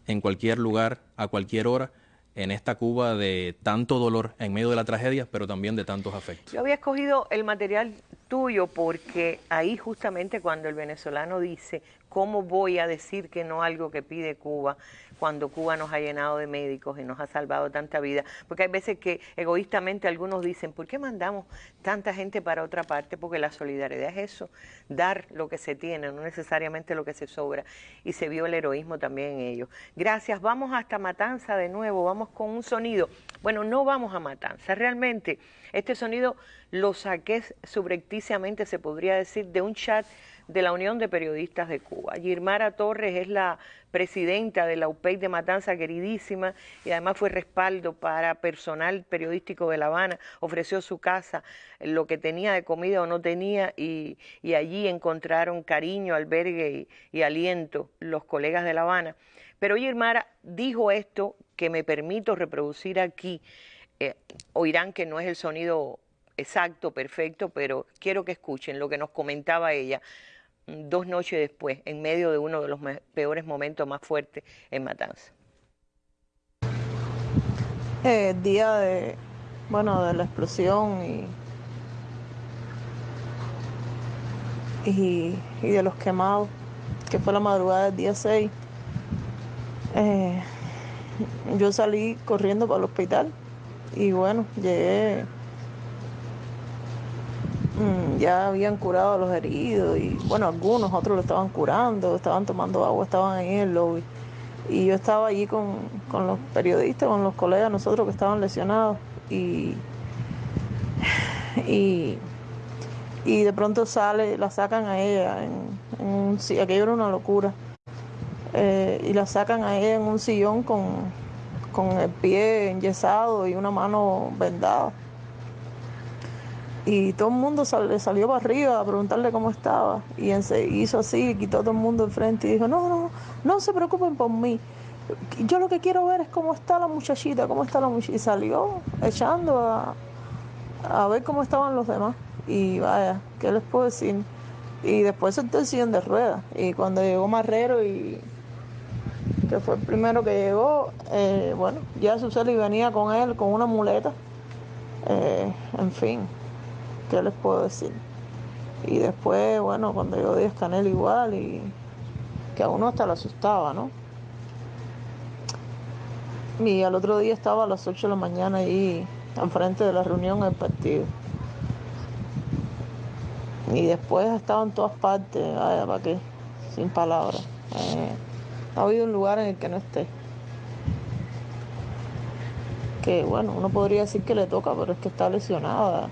en cualquier lugar, a cualquier hora, en esta Cuba de tanto dolor en medio de la tragedia, pero también de tantos afectos. Yo había escogido el material tuyo porque ahí justamente cuando el venezolano dice ¿Cómo voy a decir que no algo que pide Cuba cuando Cuba nos ha llenado de médicos y nos ha salvado tanta vida? Porque hay veces que egoístamente algunos dicen, ¿por qué mandamos tanta gente para otra parte? Porque la solidaridad es eso, dar lo que se tiene, no necesariamente lo que se sobra. Y se vio el heroísmo también en ellos. Gracias, vamos hasta Matanza de nuevo, vamos con un sonido. Bueno, no vamos a Matanza, realmente este sonido lo saqué subrepticiamente, se podría decir, de un chat de la Unión de Periodistas de Cuba. Girmara Torres es la presidenta de la UPEC de Matanza, queridísima, y además fue respaldo para personal periodístico de La Habana, ofreció su casa, lo que tenía de comida o no tenía, y, allí encontraron cariño, albergue y, aliento los colegas de La Habana. Pero Girmara dijo esto que me permito reproducir aquí. Eh, oirán que no es el sonido exacto, perfecto, pero quiero que escuchen lo que nos comentaba ella dos noches después, en medio de uno de los peores momentos más fuertes en Matanza. El día de, bueno, de la explosión y, y, de los quemados, que fue la madrugada del día 6, eh, yo salí corriendo para el hospital y bueno, llegué ya habían curado a los heridos y bueno, algunos otros lo estaban curando, estaban tomando agua, estaban ahí en el lobby. Y yo estaba allí con, los periodistas, con los colegas, nosotros que estaban lesionados y, y, de pronto sale, la sacan a ella, en, un, aquello era una locura, eh, y la sacan a ella en un sillón con, con el pie enyesado y una mano vendada y todo el mundo le salió para arriba a preguntarle cómo estaba y hizo así, quitó todo el mundo enfrente y dijo, no, no, no se preocupen por mí. Yo lo que quiero ver es cómo está la muchachita, cómo está la muchachita. Y salió echando a, a ver cómo estaban los demás. Y vaya, ¿qué les puedo decir? Y después se el de ruedas. Y cuando llegó Marrero y que fue el primero que llegó, eh, bueno, ya Suseli venía con él con una muleta. Eh, en fin, ¿qué les puedo decir? Y después, bueno, cuando yo di Canel igual y que a uno hasta le asustaba, ¿no? Y al otro día estaba a las 8 de la mañana ahí enfrente de la reunión del partido. Y después estaba en todas partes, vaya, ¿para qué? Sin palabras. Eh, ha habido un lugar en el que no esté. Que bueno, uno podría decir que le toca, pero es que está lesionada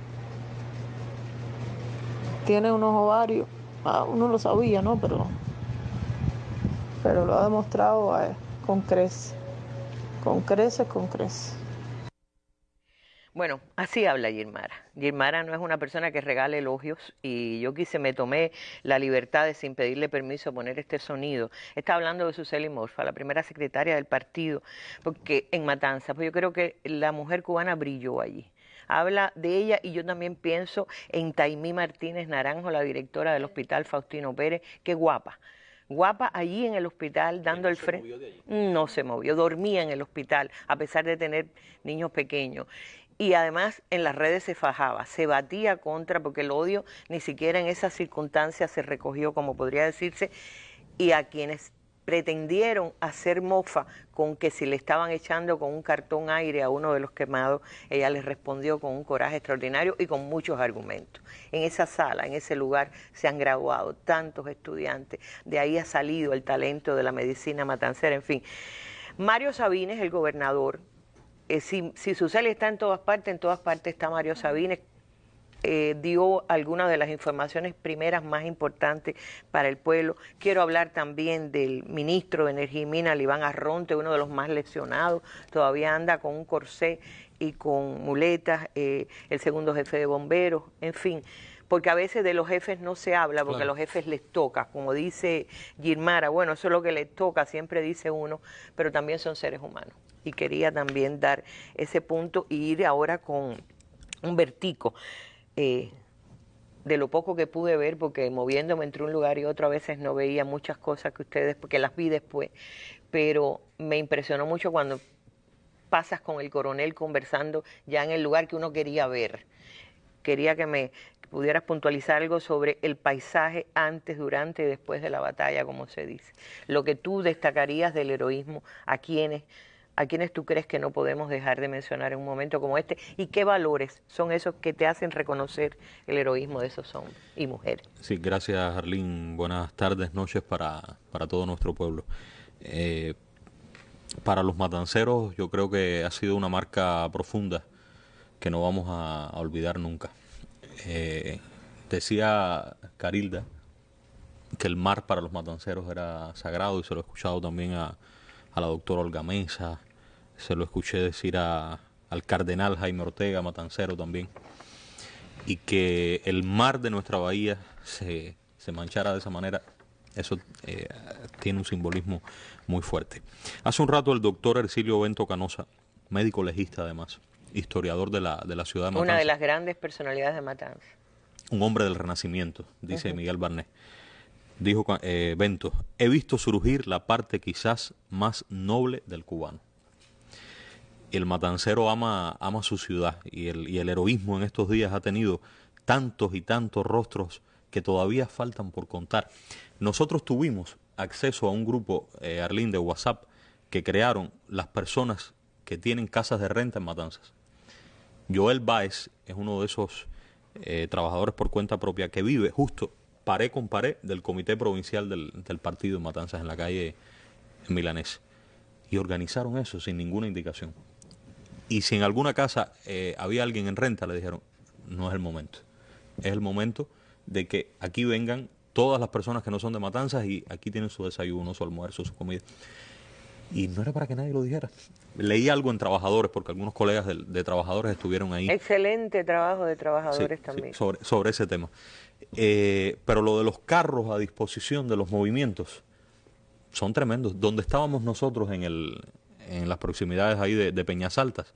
tiene unos ovarios, ah, uno lo sabía, ¿no? Pero, pero lo ha demostrado eh, con creces, con creces, con creces. Bueno, así habla Girmara. Girmara no es una persona que regale elogios y yo quise, me tomé la libertad de sin pedirle permiso poner este sonido. Está hablando de Suseli Morfa, la primera secretaria del partido, porque en Matanza, pues yo creo que la mujer cubana brilló allí habla de ella y yo también pienso en Taimí Martínez Naranjo, la directora del Hospital Faustino Pérez, qué guapa. Guapa allí en el hospital dando el frente. No se movió, dormía en el hospital a pesar de tener niños pequeños y además en las redes se fajaba, se batía contra, porque el odio ni siquiera en esas circunstancias se recogió, como podría decirse, y a quienes pretendieron hacer mofa con que si le estaban echando con un cartón aire a uno de los quemados, ella les respondió con un coraje extraordinario y con muchos argumentos. En esa sala, en ese lugar, se han graduado tantos estudiantes, de ahí ha salido el talento de la medicina matancera, en fin. Mario Sabines, el gobernador, eh, si, si Suseli está en todas partes, en todas partes está Mario Sabines, eh, dio algunas de las informaciones primeras más importantes para el pueblo. Quiero hablar también del ministro de Energía y Minas, Iván Arronte, uno de los más lesionados, todavía anda con un corsé y con muletas, eh, el segundo jefe de bomberos, en fin porque a veces de los jefes no se habla, porque a los jefes les toca, como dice Girmara, bueno, eso es lo que les toca, siempre dice uno, pero también son seres humanos. Y quería también dar ese punto y ir ahora con un vertico. Eh, de lo poco que pude ver, porque moviéndome entre un lugar y otro a veces no veía muchas cosas que ustedes, porque las vi después, pero me impresionó mucho cuando pasas con el coronel conversando ya en el lugar que uno quería ver. Quería que me pudieras puntualizar algo sobre el paisaje antes, durante y después de la batalla, como se dice. Lo que tú destacarías del heroísmo, a quienes, a quienes tú crees que no podemos dejar de mencionar en un momento como este, y qué valores son esos que te hacen reconocer el heroísmo de esos hombres y mujeres. Sí, gracias Arlene. Buenas tardes, noches para, para todo nuestro pueblo. Eh, para los matanceros yo creo que ha sido una marca profunda que no vamos a, a olvidar nunca. Eh, decía Carilda que el mar para los matanceros era sagrado y se lo he escuchado también a, a la doctora Olga Mesa, se lo escuché decir a, al cardenal Jaime Ortega, matancero también, y que el mar de nuestra bahía se, se manchara de esa manera, eso eh, tiene un simbolismo muy fuerte. Hace un rato el doctor Ercilio Bento Canosa, médico legista además, historiador de la, de la ciudad de Matanzas. Una de las grandes personalidades de Matanzas. Un hombre del Renacimiento, dice uh -huh. Miguel Barnet. Dijo eh, Bento, he visto surgir la parte quizás más noble del cubano. El matancero ama, ama su ciudad y el, y el heroísmo en estos días ha tenido tantos y tantos rostros que todavía faltan por contar. Nosotros tuvimos acceso a un grupo, eh, Arlín, de WhatsApp que crearon las personas que tienen casas de renta en Matanzas. Joel Baez es uno de esos eh, trabajadores por cuenta propia que vive justo paré con paré del comité provincial del, del partido en Matanzas en la calle Milanés. Y organizaron eso sin ninguna indicación. Y si en alguna casa eh, había alguien en renta, le dijeron, no es el momento. Es el momento de que aquí vengan todas las personas que no son de Matanzas y aquí tienen su desayuno, su almuerzo, su comida. Y no era para que nadie lo dijera. Leí algo en Trabajadores, porque algunos colegas de, de Trabajadores estuvieron ahí. Excelente trabajo de Trabajadores Sí, también. sí, sobre, sobre ese tema. Eh, pero lo de los carros a disposición de los movimientos son tremendos. Donde estábamos nosotros en, el, en las proximidades ahí de, de Peñas Altas,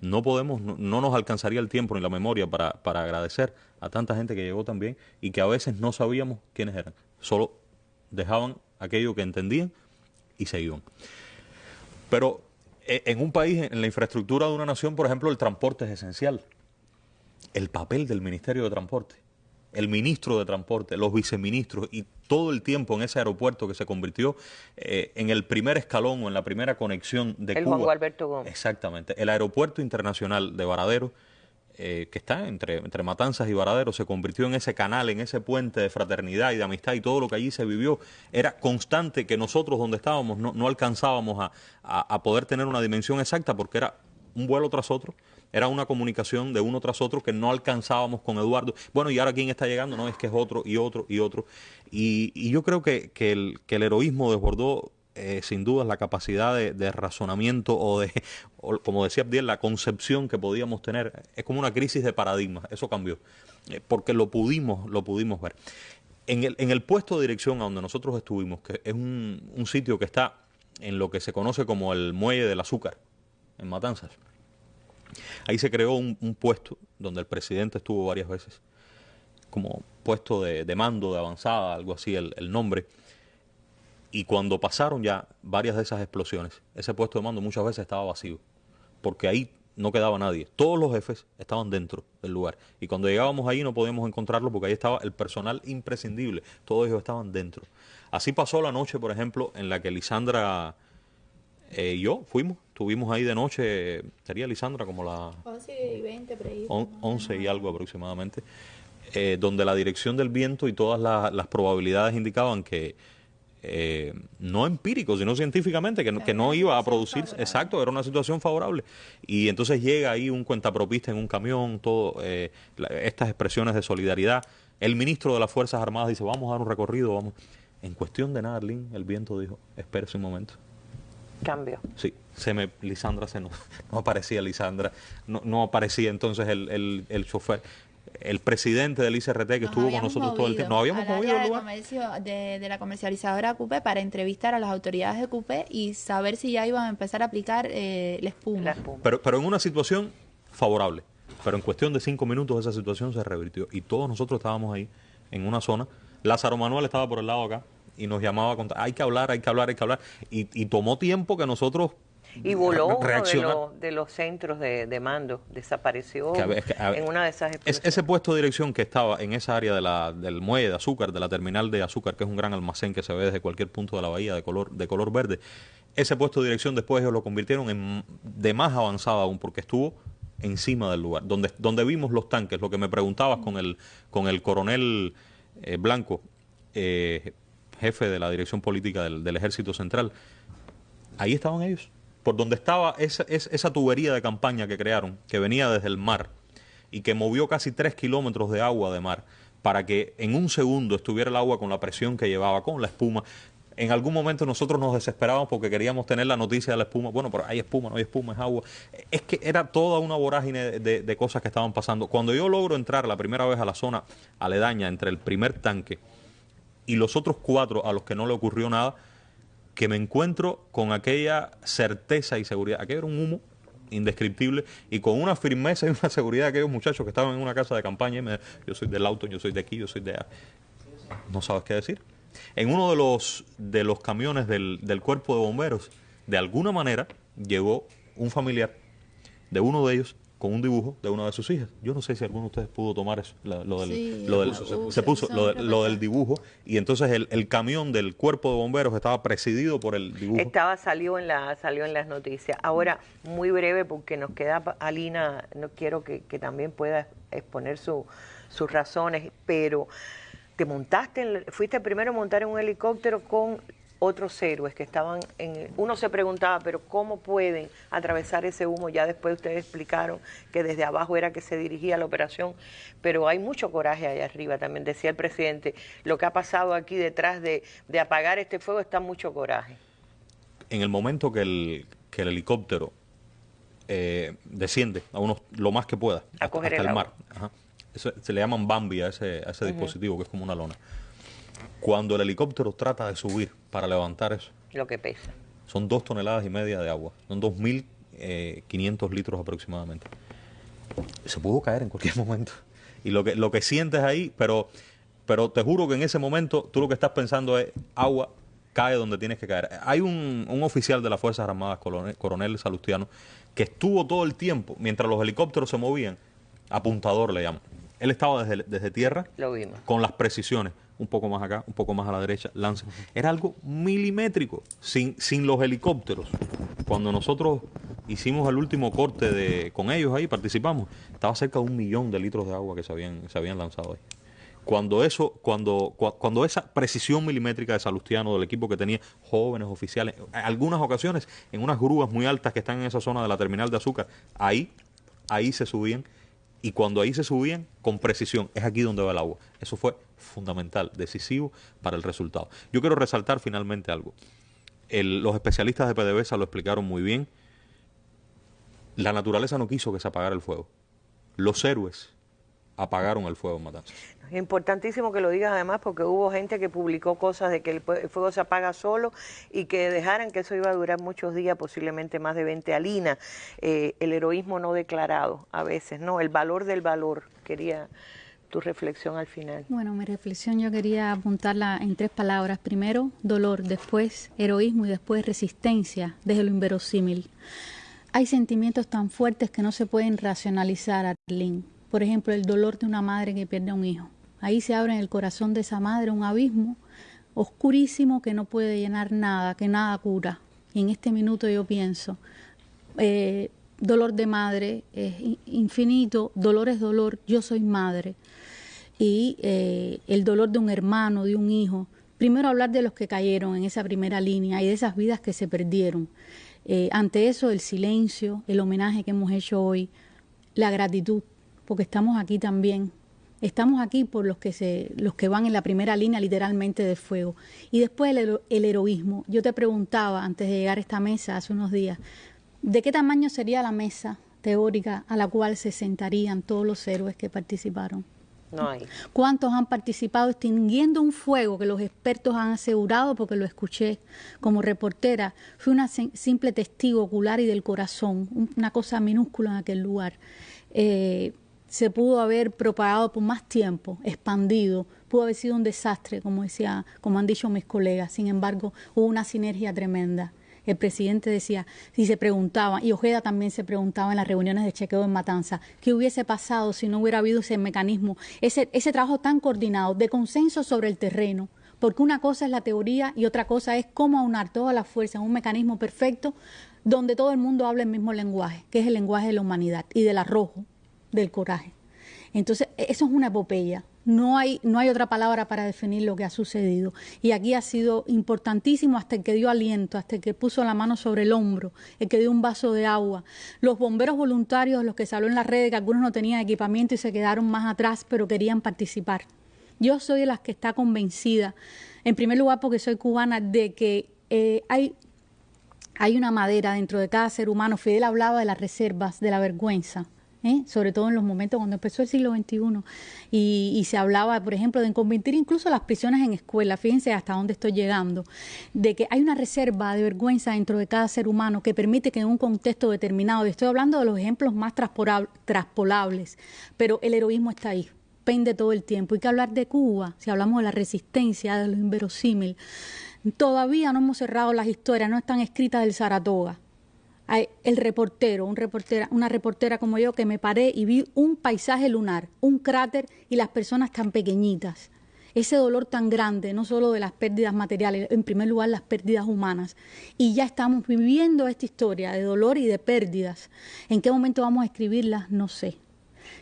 no podemos, no, no, nos alcanzaría el tiempo ni la memoria para, para agradecer a tanta gente que llegó también y que a veces no sabíamos quiénes eran. Solo dejaban aquello que entendían y se iban. Pero eh, en un país, en la infraestructura de una nación, por ejemplo, el transporte es esencial. El papel del Ministerio de Transporte, el ministro de Transporte, los viceministros y todo el tiempo en ese aeropuerto que se convirtió eh, en el primer escalón o en la primera conexión de el Cuba. Juan Alberto Gómez. Exactamente. El aeropuerto internacional de Varadero, eh, que está entre, entre Matanzas y Varadero, se convirtió en ese canal, en ese puente de fraternidad y de amistad y todo lo que allí se vivió era constante que nosotros donde estábamos no, no alcanzábamos a, a, a poder tener una dimensión exacta porque era un vuelo tras otro, era una comunicación de uno tras otro que no alcanzábamos con Eduardo. Bueno, y ahora quién está llegando, no, es que es otro y otro y otro. Y, y yo creo que, que, el, que el heroísmo desbordó eh, sin duda la capacidad de, razonamiento o de, o, como decía Abdiel, la concepción que podíamos tener. Es como una crisis de paradigma, eso cambió, eh, porque lo pudimos, lo pudimos ver. En el, en el puesto de dirección a donde nosotros estuvimos, que es un, un sitio que está en lo que se conoce como el muelle del azúcar, en Matanzas. Ahí se creó un, puesto donde el presidente estuvo varias veces, como puesto de, mando, de avanzada, algo así el, nombre. Y cuando pasaron ya varias de esas explosiones, ese puesto de mando muchas veces estaba vacío, porque ahí no quedaba nadie. Todos los jefes estaban dentro del lugar. Y cuando llegábamos ahí no podíamos encontrarlos porque ahí estaba el personal imprescindible. Todos ellos estaban dentro. Así pasó la noche, por ejemplo, en la que Lisandra eh, y yo fuimos, estuvimos ahí de noche, sería Lisandra como la... 11 y 20, por ahí. 11 y algo aproximadamente, eh, donde la dirección del viento y todas la, las probabilidades indicaban que, eh, no empírico, sino científicamente, que, que no iba a producir, exacto, era una situación favorable. Y entonces llega ahí un cuentapropista en un camión, todo eh, la, estas expresiones de solidaridad. El ministro de las Fuerzas Armadas dice, vamos a dar un recorrido, vamos. En cuestión de nada, Arlene, el viento dijo, espérese un momento. Cambio. Sí, se me, Lisandra se no, no aparecía Lisandra, no, no aparecía entonces el, el, el chofer el presidente del ICRT que Nos estuvo con nosotros todo el tiempo. Nos habíamos movido al de, lugar. comercio de, de la comercializadora CUPE para entrevistar a las autoridades de CUPE y saber si ya iban a empezar a aplicar eh, la, espuma. la espuma. Pero, pero en una situación favorable. Pero en cuestión de cinco minutos esa situación se revirtió. Y todos nosotros estábamos ahí en una zona. Lázaro Manuel estaba por el lado acá y nos llamaba a contar, hay que hablar, hay que hablar, hay que hablar. Y, y tomó tiempo que nosotros Y voló uno de, los- de los centros de, de mando, desapareció Que a ver, es que, a ver, en una de esas Es- ese puesto de dirección que estaba en esa área de la, del muelle de azúcar, de la terminal de azúcar, que es un gran almacén que se ve desde cualquier punto de la bahía de color, de color verde, ese puesto de dirección después ellos lo convirtieron en de más avanzada aún, porque estuvo encima del lugar, donde, donde vimos los tanques, lo que me preguntabas con el, con el coronel eh, Blanco, eh, jefe de la dirección política del, del Ejército Central, ahí estaban ellos, por donde estaba esa, esa, tubería de campaña que crearon, que venía desde el mar y que movió casi tres kilómetros de agua de mar para que en un segundo estuviera el agua con la presión que llevaba, con la espuma. En algún momento nosotros nos desesperábamos porque queríamos tener la noticia de la espuma. Bueno, pero hay espuma, no hay espuma, es agua. Es que era toda una vorágine de cosas que estaban pasando. Cuando yo logro entrar la primera vez a la zona aledaña entre el primer tanque y los otros cuatro a los que no le ocurrió nada, que me encuentro con aquella certeza y seguridad. Aquello era un humo indescriptible y con una firmeza y una seguridad de aquellos muchachos que estaban en una casa de campaña y me yo soy del auto, yo soy de aquí, yo soy de allá. No sabes qué decir. En uno de los, de los camiones del, del cuerpo de bomberos, de alguna manera, llegó un familiar de uno de ellos con un dibujo de una de sus hijas. Yo no sé si alguno de ustedes pudo tomar eso, la- lo del, Sí, lo del- se puso, se puso, se lo, de- lo del dibujo y entonces el, el camión del cuerpo de bomberos estaba presidido por el dibujo. Estaba, salió en la, salió en las noticias. Ahora, muy breve, porque nos queda Alina, no quiero que, que también pueda exponer su- sus razones, pero te montaste, en- fuiste primero a montar en un helicóptero con otros héroes que estaban en... Uno se preguntaba, pero ¿cómo pueden atravesar ese humo? Ya después ustedes explicaron que desde abajo era que se dirigía la operación, pero hay mucho coraje allá arriba también, decía el presidente. Lo que ha pasado aquí detrás de, de apagar este fuego está mucho coraje. en el momento que el, que el helicóptero eh, desciende a unos, lo más que pueda A hasta, el mar. Ajá. Eso- se le llaman Bambi a ese, a ese dispositivo que es como una lona. Cuando el helicóptero trata de subir para levantar eso, lo que pesa. son dos toneladas y media de agua, son 2.500 litros aproximadamente. Se pudo caer en cualquier momento. Y lo que, lo que sientes ahí, pero, pero te juro que en ese momento tú lo que estás pensando es agua, cae donde tienes que caer. Hay un, un oficial de las Fuerzas Armadas, coronel, coronel Salustiano, que estuvo todo el tiempo, mientras los helicópteros se movían, apuntador le llaman. Él estaba desde, desde tierra Lo vimos. con las precisiones, un poco más acá, un poco más a la derecha, lanza. Era algo milimétrico, sin, sin los helicópteros. Cuando nosotros hicimos el último corte de, con ellos ahí, participamos, estaba cerca de un millón de litros de agua que se habían, se habían lanzado ahí. Cuando eso, cuando, cua- cuando esa precisión milimétrica de Salustiano, del equipo que tenía jóvenes oficiales, en algunas ocasiones, en unas grúas muy altas que están en esa zona de la terminal de azúcar, ahí, ahí se subían y cuando ahí se subían con precisión, es aquí donde va el agua. Eso fue fundamental, decisivo para el resultado. Yo quiero resaltar finalmente algo. Los especialistas de PDVSA lo explicaron muy bien. La naturaleza no quiso que se apagara el fuego. Los héroes apagaron el fuego en Matanzas. Es importantísimo que lo digas además porque hubo gente que publicó cosas de que el, pue- el fuego se apaga solo y que dejaran que eso iba a durar muchos días, posiblemente más de 20 Alina. Eh, el heroísmo no declarado a veces, ¿no? El valor del valor. Quería tu reflexión al final. Bueno, mi reflexión yo quería apuntarla en tres palabras. Primero, dolor, después heroísmo y después resistencia desde lo inverosímil. Hay sentimientos tan fuertes que no se pueden racionalizar, Arlene. Por ejemplo, el dolor de una madre que pierde a un hijo. Ahí se abre en el corazón de esa madre un abismo oscurísimo que no puede llenar nada, que nada cura. Y en este minuto yo pienso, eh, dolor de madre es in- infinito, dolor es dolor, yo soy madre. Y eh, el dolor de un hermano, de un hijo. Primero hablar de los que cayeron en esa primera línea y de esas vidas que se perdieron. Eh, ante eso, el silencio, el homenaje que hemos hecho hoy, la gratitud, porque estamos aquí también. Estamos aquí por los que, se, los que van en la primera línea literalmente de fuego. Y después el, el heroísmo. Yo te preguntaba antes de llegar a esta mesa hace unos días, ¿de qué tamaño sería la mesa teórica a la cual se sentarían todos los héroes que participaron? No hay. ¿Cuántos han participado extinguiendo un fuego que los expertos han asegurado, porque lo escuché como reportera? Fui una sim- simple testigo ocular y del corazón, un- una cosa minúscula en aquel lugar. Eh, se pudo haber propagado por más tiempo, expandido, pudo haber sido un desastre, como decía, como han dicho mis colegas. Sin embargo, hubo una sinergia tremenda. el presidente decía, si se preguntaba, y Ojeda también se preguntaba en las reuniones de chequeo en Matanza, ¿qué hubiese pasado si no hubiera habido ese mecanismo, ese, ese trabajo tan coordinado de consenso sobre el terreno? Porque una cosa es la teoría y otra cosa es cómo aunar todas las fuerzas en un mecanismo perfecto donde todo el mundo habla el mismo lenguaje, que es el lenguaje de la humanidad y del arrojo, del coraje. Entonces, e-, eso es una epopeya. No hay, no hay otra palabra para definir lo que ha sucedido. Y aquí ha sido importantísimo hasta el que dio aliento, hasta el que puso la mano sobre el hombro, el que dio un vaso de agua. Los bomberos voluntarios, los que salió en las redes, que algunos no tenían equipamiento y se quedaron más atrás, pero querían participar. Yo soy de las que está convencida, en primer lugar porque soy cubana, de que eh, hay, hay una madera dentro de cada ser humano. Fidel hablaba de las reservas, de la vergüenza ¿eh? sobre todo en los momentos cuando empezó el siglo XXI y, se hablaba, por ejemplo, de convertir incluso las prisiones en escuelas, fíjense hasta dónde estoy llegando, de que hay una reserva de vergüenza dentro de cada ser humano que permite que en un contexto determinado, y estoy hablando de los ejemplos más traspolables, pero el heroísmo está ahí, pende todo el tiempo. Hay que hablar de Cuba, si hablamos de la resistencia, de lo inverosímil. Todavía no hemos cerrado las historias, no están escritas del Saratoga el reportero, un reportera, una reportera como yo, que me paré y vi un paisaje lunar, un cráter y las personas tan pequeñitas. Ese dolor tan grande, no solo de las pérdidas materiales, en primer lugar las pérdidas humanas. Y ya estamos viviendo esta historia de dolor y de pérdidas. ¿En qué momento vamos a escribirlas? No sé.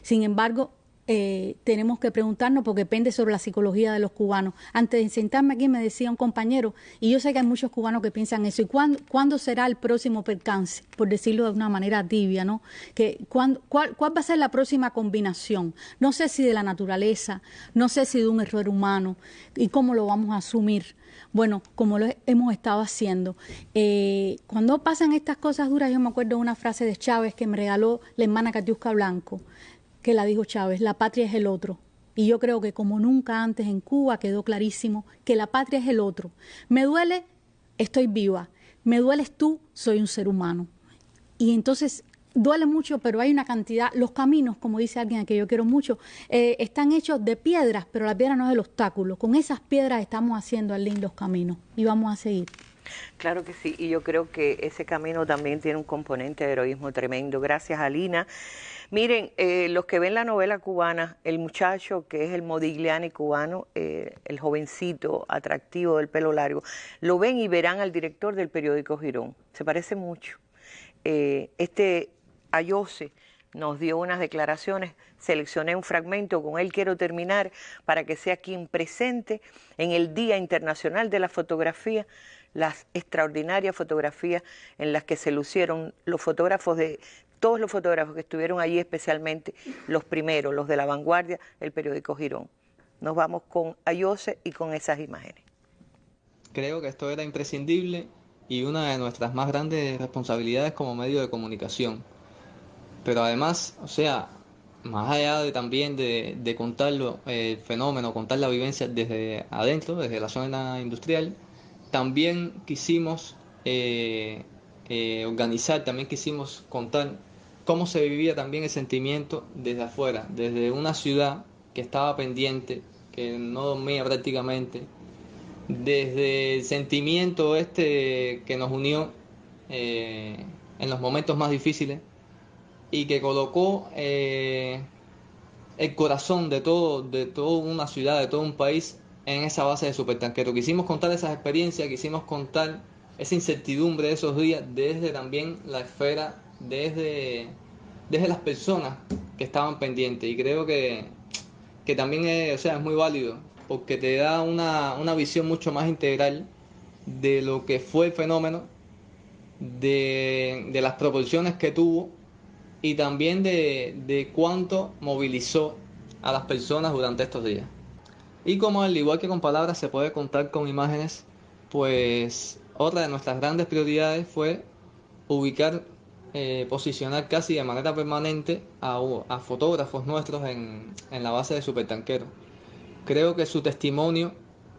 Sin embargo, eh, tenemos que preguntarnos porque depende sobre la psicología de los cubanos. Antes de sentarme aquí me decía un compañero, y yo sé que hay muchos cubanos que piensan eso, ¿y cuándo, será el próximo percance? Por decirlo de una manera tibia, ¿no? Que, cuál, ¿Cuál va a ser la próxima combinación? No sé si de la naturaleza, no sé si de un error humano, y cómo lo vamos a asumir. Bueno, como lo hemos estado haciendo. Eh, cuando pasan estas cosas duras, yo me acuerdo de una frase de Chávez que me regaló la hermana Catiusca Blanco que la dijo Chávez, la patria es el otro. Y yo creo que como nunca antes en Cuba quedó clarísimo que la patria es el otro. Me duele, estoy viva. Me dueles tú, soy un ser humano. Y entonces duele mucho, pero hay una cantidad, los caminos, como dice alguien a que yo quiero mucho, eh, están hechos de piedras, pero la piedra no es el obstáculo. Con esas piedras estamos haciendo al los caminos y vamos a seguir. Claro que sí, y yo creo que ese camino también tiene un componente de heroísmo tremendo. Gracias, Alina. Miren, eh, los que ven la novela cubana, el muchacho que es el Modigliani cubano, eh, el jovencito atractivo del pelo largo, lo ven y verán al director del periódico Girón. Se parece mucho. Eh, este Ayose nos dio unas declaraciones, seleccioné un fragmento, con él quiero terminar para que sea quien presente en el Día Internacional de la Fotografía las extraordinarias fotografías en las que se lucieron los fotógrafos de todos los fotógrafos que estuvieron allí, especialmente los primeros, los de la vanguardia, el periódico Girón. Nos vamos con Ayose y con esas imágenes. Creo que esto era imprescindible y una de nuestras más grandes responsabilidades como medio de comunicación. Pero además, o sea, más allá de también de, de contarlo, el fenómeno, contar la vivencia desde adentro, desde la zona industrial, también quisimos eh, eh, organizar, también quisimos contar cómo se vivía también el sentimiento desde afuera, desde una ciudad que estaba pendiente, que no dormía prácticamente, desde el sentimiento este que nos unió eh, en los momentos más difíciles y que colocó el corazón de todo, de toda una ciudad, de todo un país en esa base de supertanquero. Quisimos contar esas experiencias, quisimos contar esa incertidumbre de esos días desde también la esfera desde, desde las personas que estaban pendientes. Y creo que, que también es, o sea, es muy válido porque te da una, una visión mucho más integral de lo que fue el fenómeno, de, de las proporciones que tuvo y también de, de cuánto movilizó a las personas durante estos días. Y como al igual que con palabras se puede contar con imágenes, pues otra de nuestras grandes prioridades fue ubicar eh, posicionar casi de manera permanente a, fotógrafos nuestros en, la base de Supertanquero. Creo que su testimonio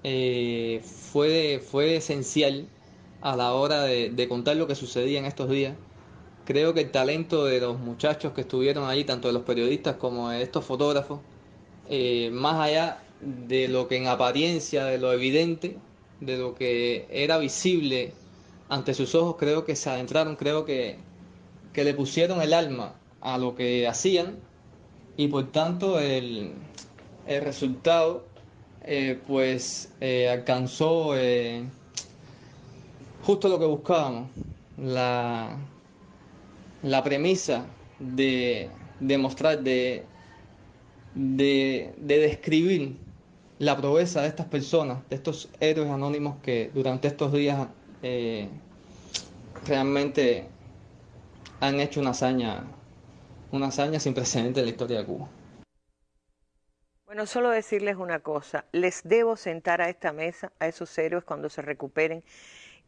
eh, fue, fue esencial a la hora de, contar lo que sucedía en estos días. Creo que el talento de los muchachos que estuvieron allí, tanto de los periodistas como de estos fotógrafos, eh, más allá de lo que en apariencia, de lo evidente, de lo que era visible ante sus ojos creo que se adentraron, creo que, que le pusieron el alma a lo que hacían y por tanto el, el resultado eh, pues eh, alcanzó eh, justo lo que buscábamos, la, la premisa de, demostrar, de, de, de describir la proeza de estas personas, de estos héroes anónimos que durante estos días eh, realmente han hecho una hazaña, una hazaña sin precedentes en la historia de Cuba. Bueno, solo decirles una cosa, les debo sentar a esta mesa a esos héroes cuando se recuperen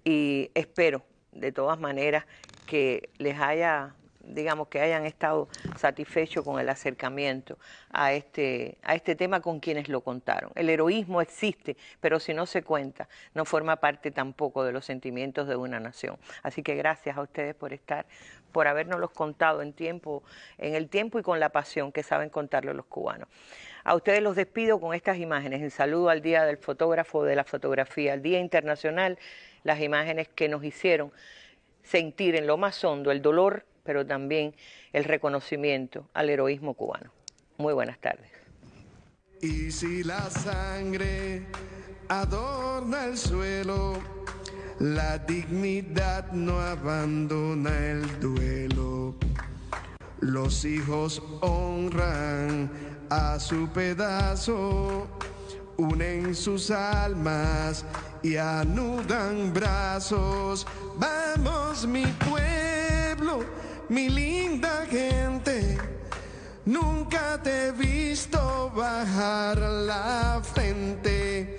y espero de todas maneras que les haya digamos, que hayan estado satisfechos con el acercamiento a este, a este tema con quienes lo contaron. El heroísmo existe, pero si no se cuenta, no forma parte tampoco de los sentimientos de una nación. Así que gracias a ustedes por estar, por habernos contado en tiempo, en el tiempo y con la pasión que saben contarlo los cubanos. A ustedes los despido con estas imágenes, en saludo al Día del Fotógrafo de la Fotografía, al Día Internacional, las imágenes que nos hicieron sentir en lo más hondo el dolor pero también el reconocimiento al heroísmo cubano. Muy buenas tardes. Y si la sangre adorna el suelo, la dignidad no abandona el duelo. Los hijos honran a su pedazo, unen sus almas y anudan brazos. Vamos mi pueblo mi linda gente, nunca te he visto bajar la frente.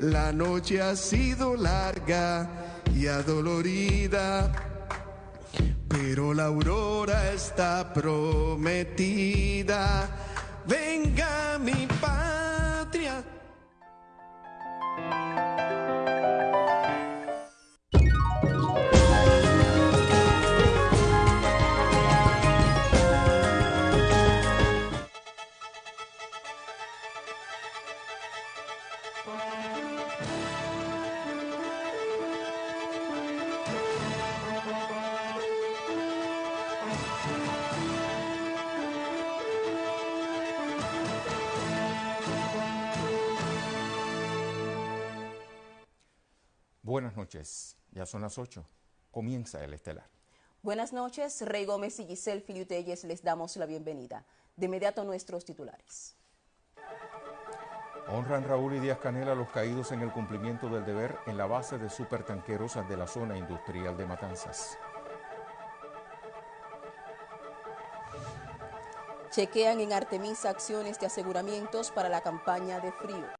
La noche ha sido larga y adolorida, pero la aurora está prometida. Venga mi patria. Buenas noches, ya son las 8, comienza el estelar. Buenas noches, Rey Gómez y Giselle Filiutelles les damos la bienvenida. De inmediato nuestros titulares. Honran Raúl y Díaz Canela a los caídos en el cumplimiento del deber en la base de supertanqueros de la zona industrial de Matanzas. Chequean en Artemisa acciones de aseguramientos para la campaña de frío.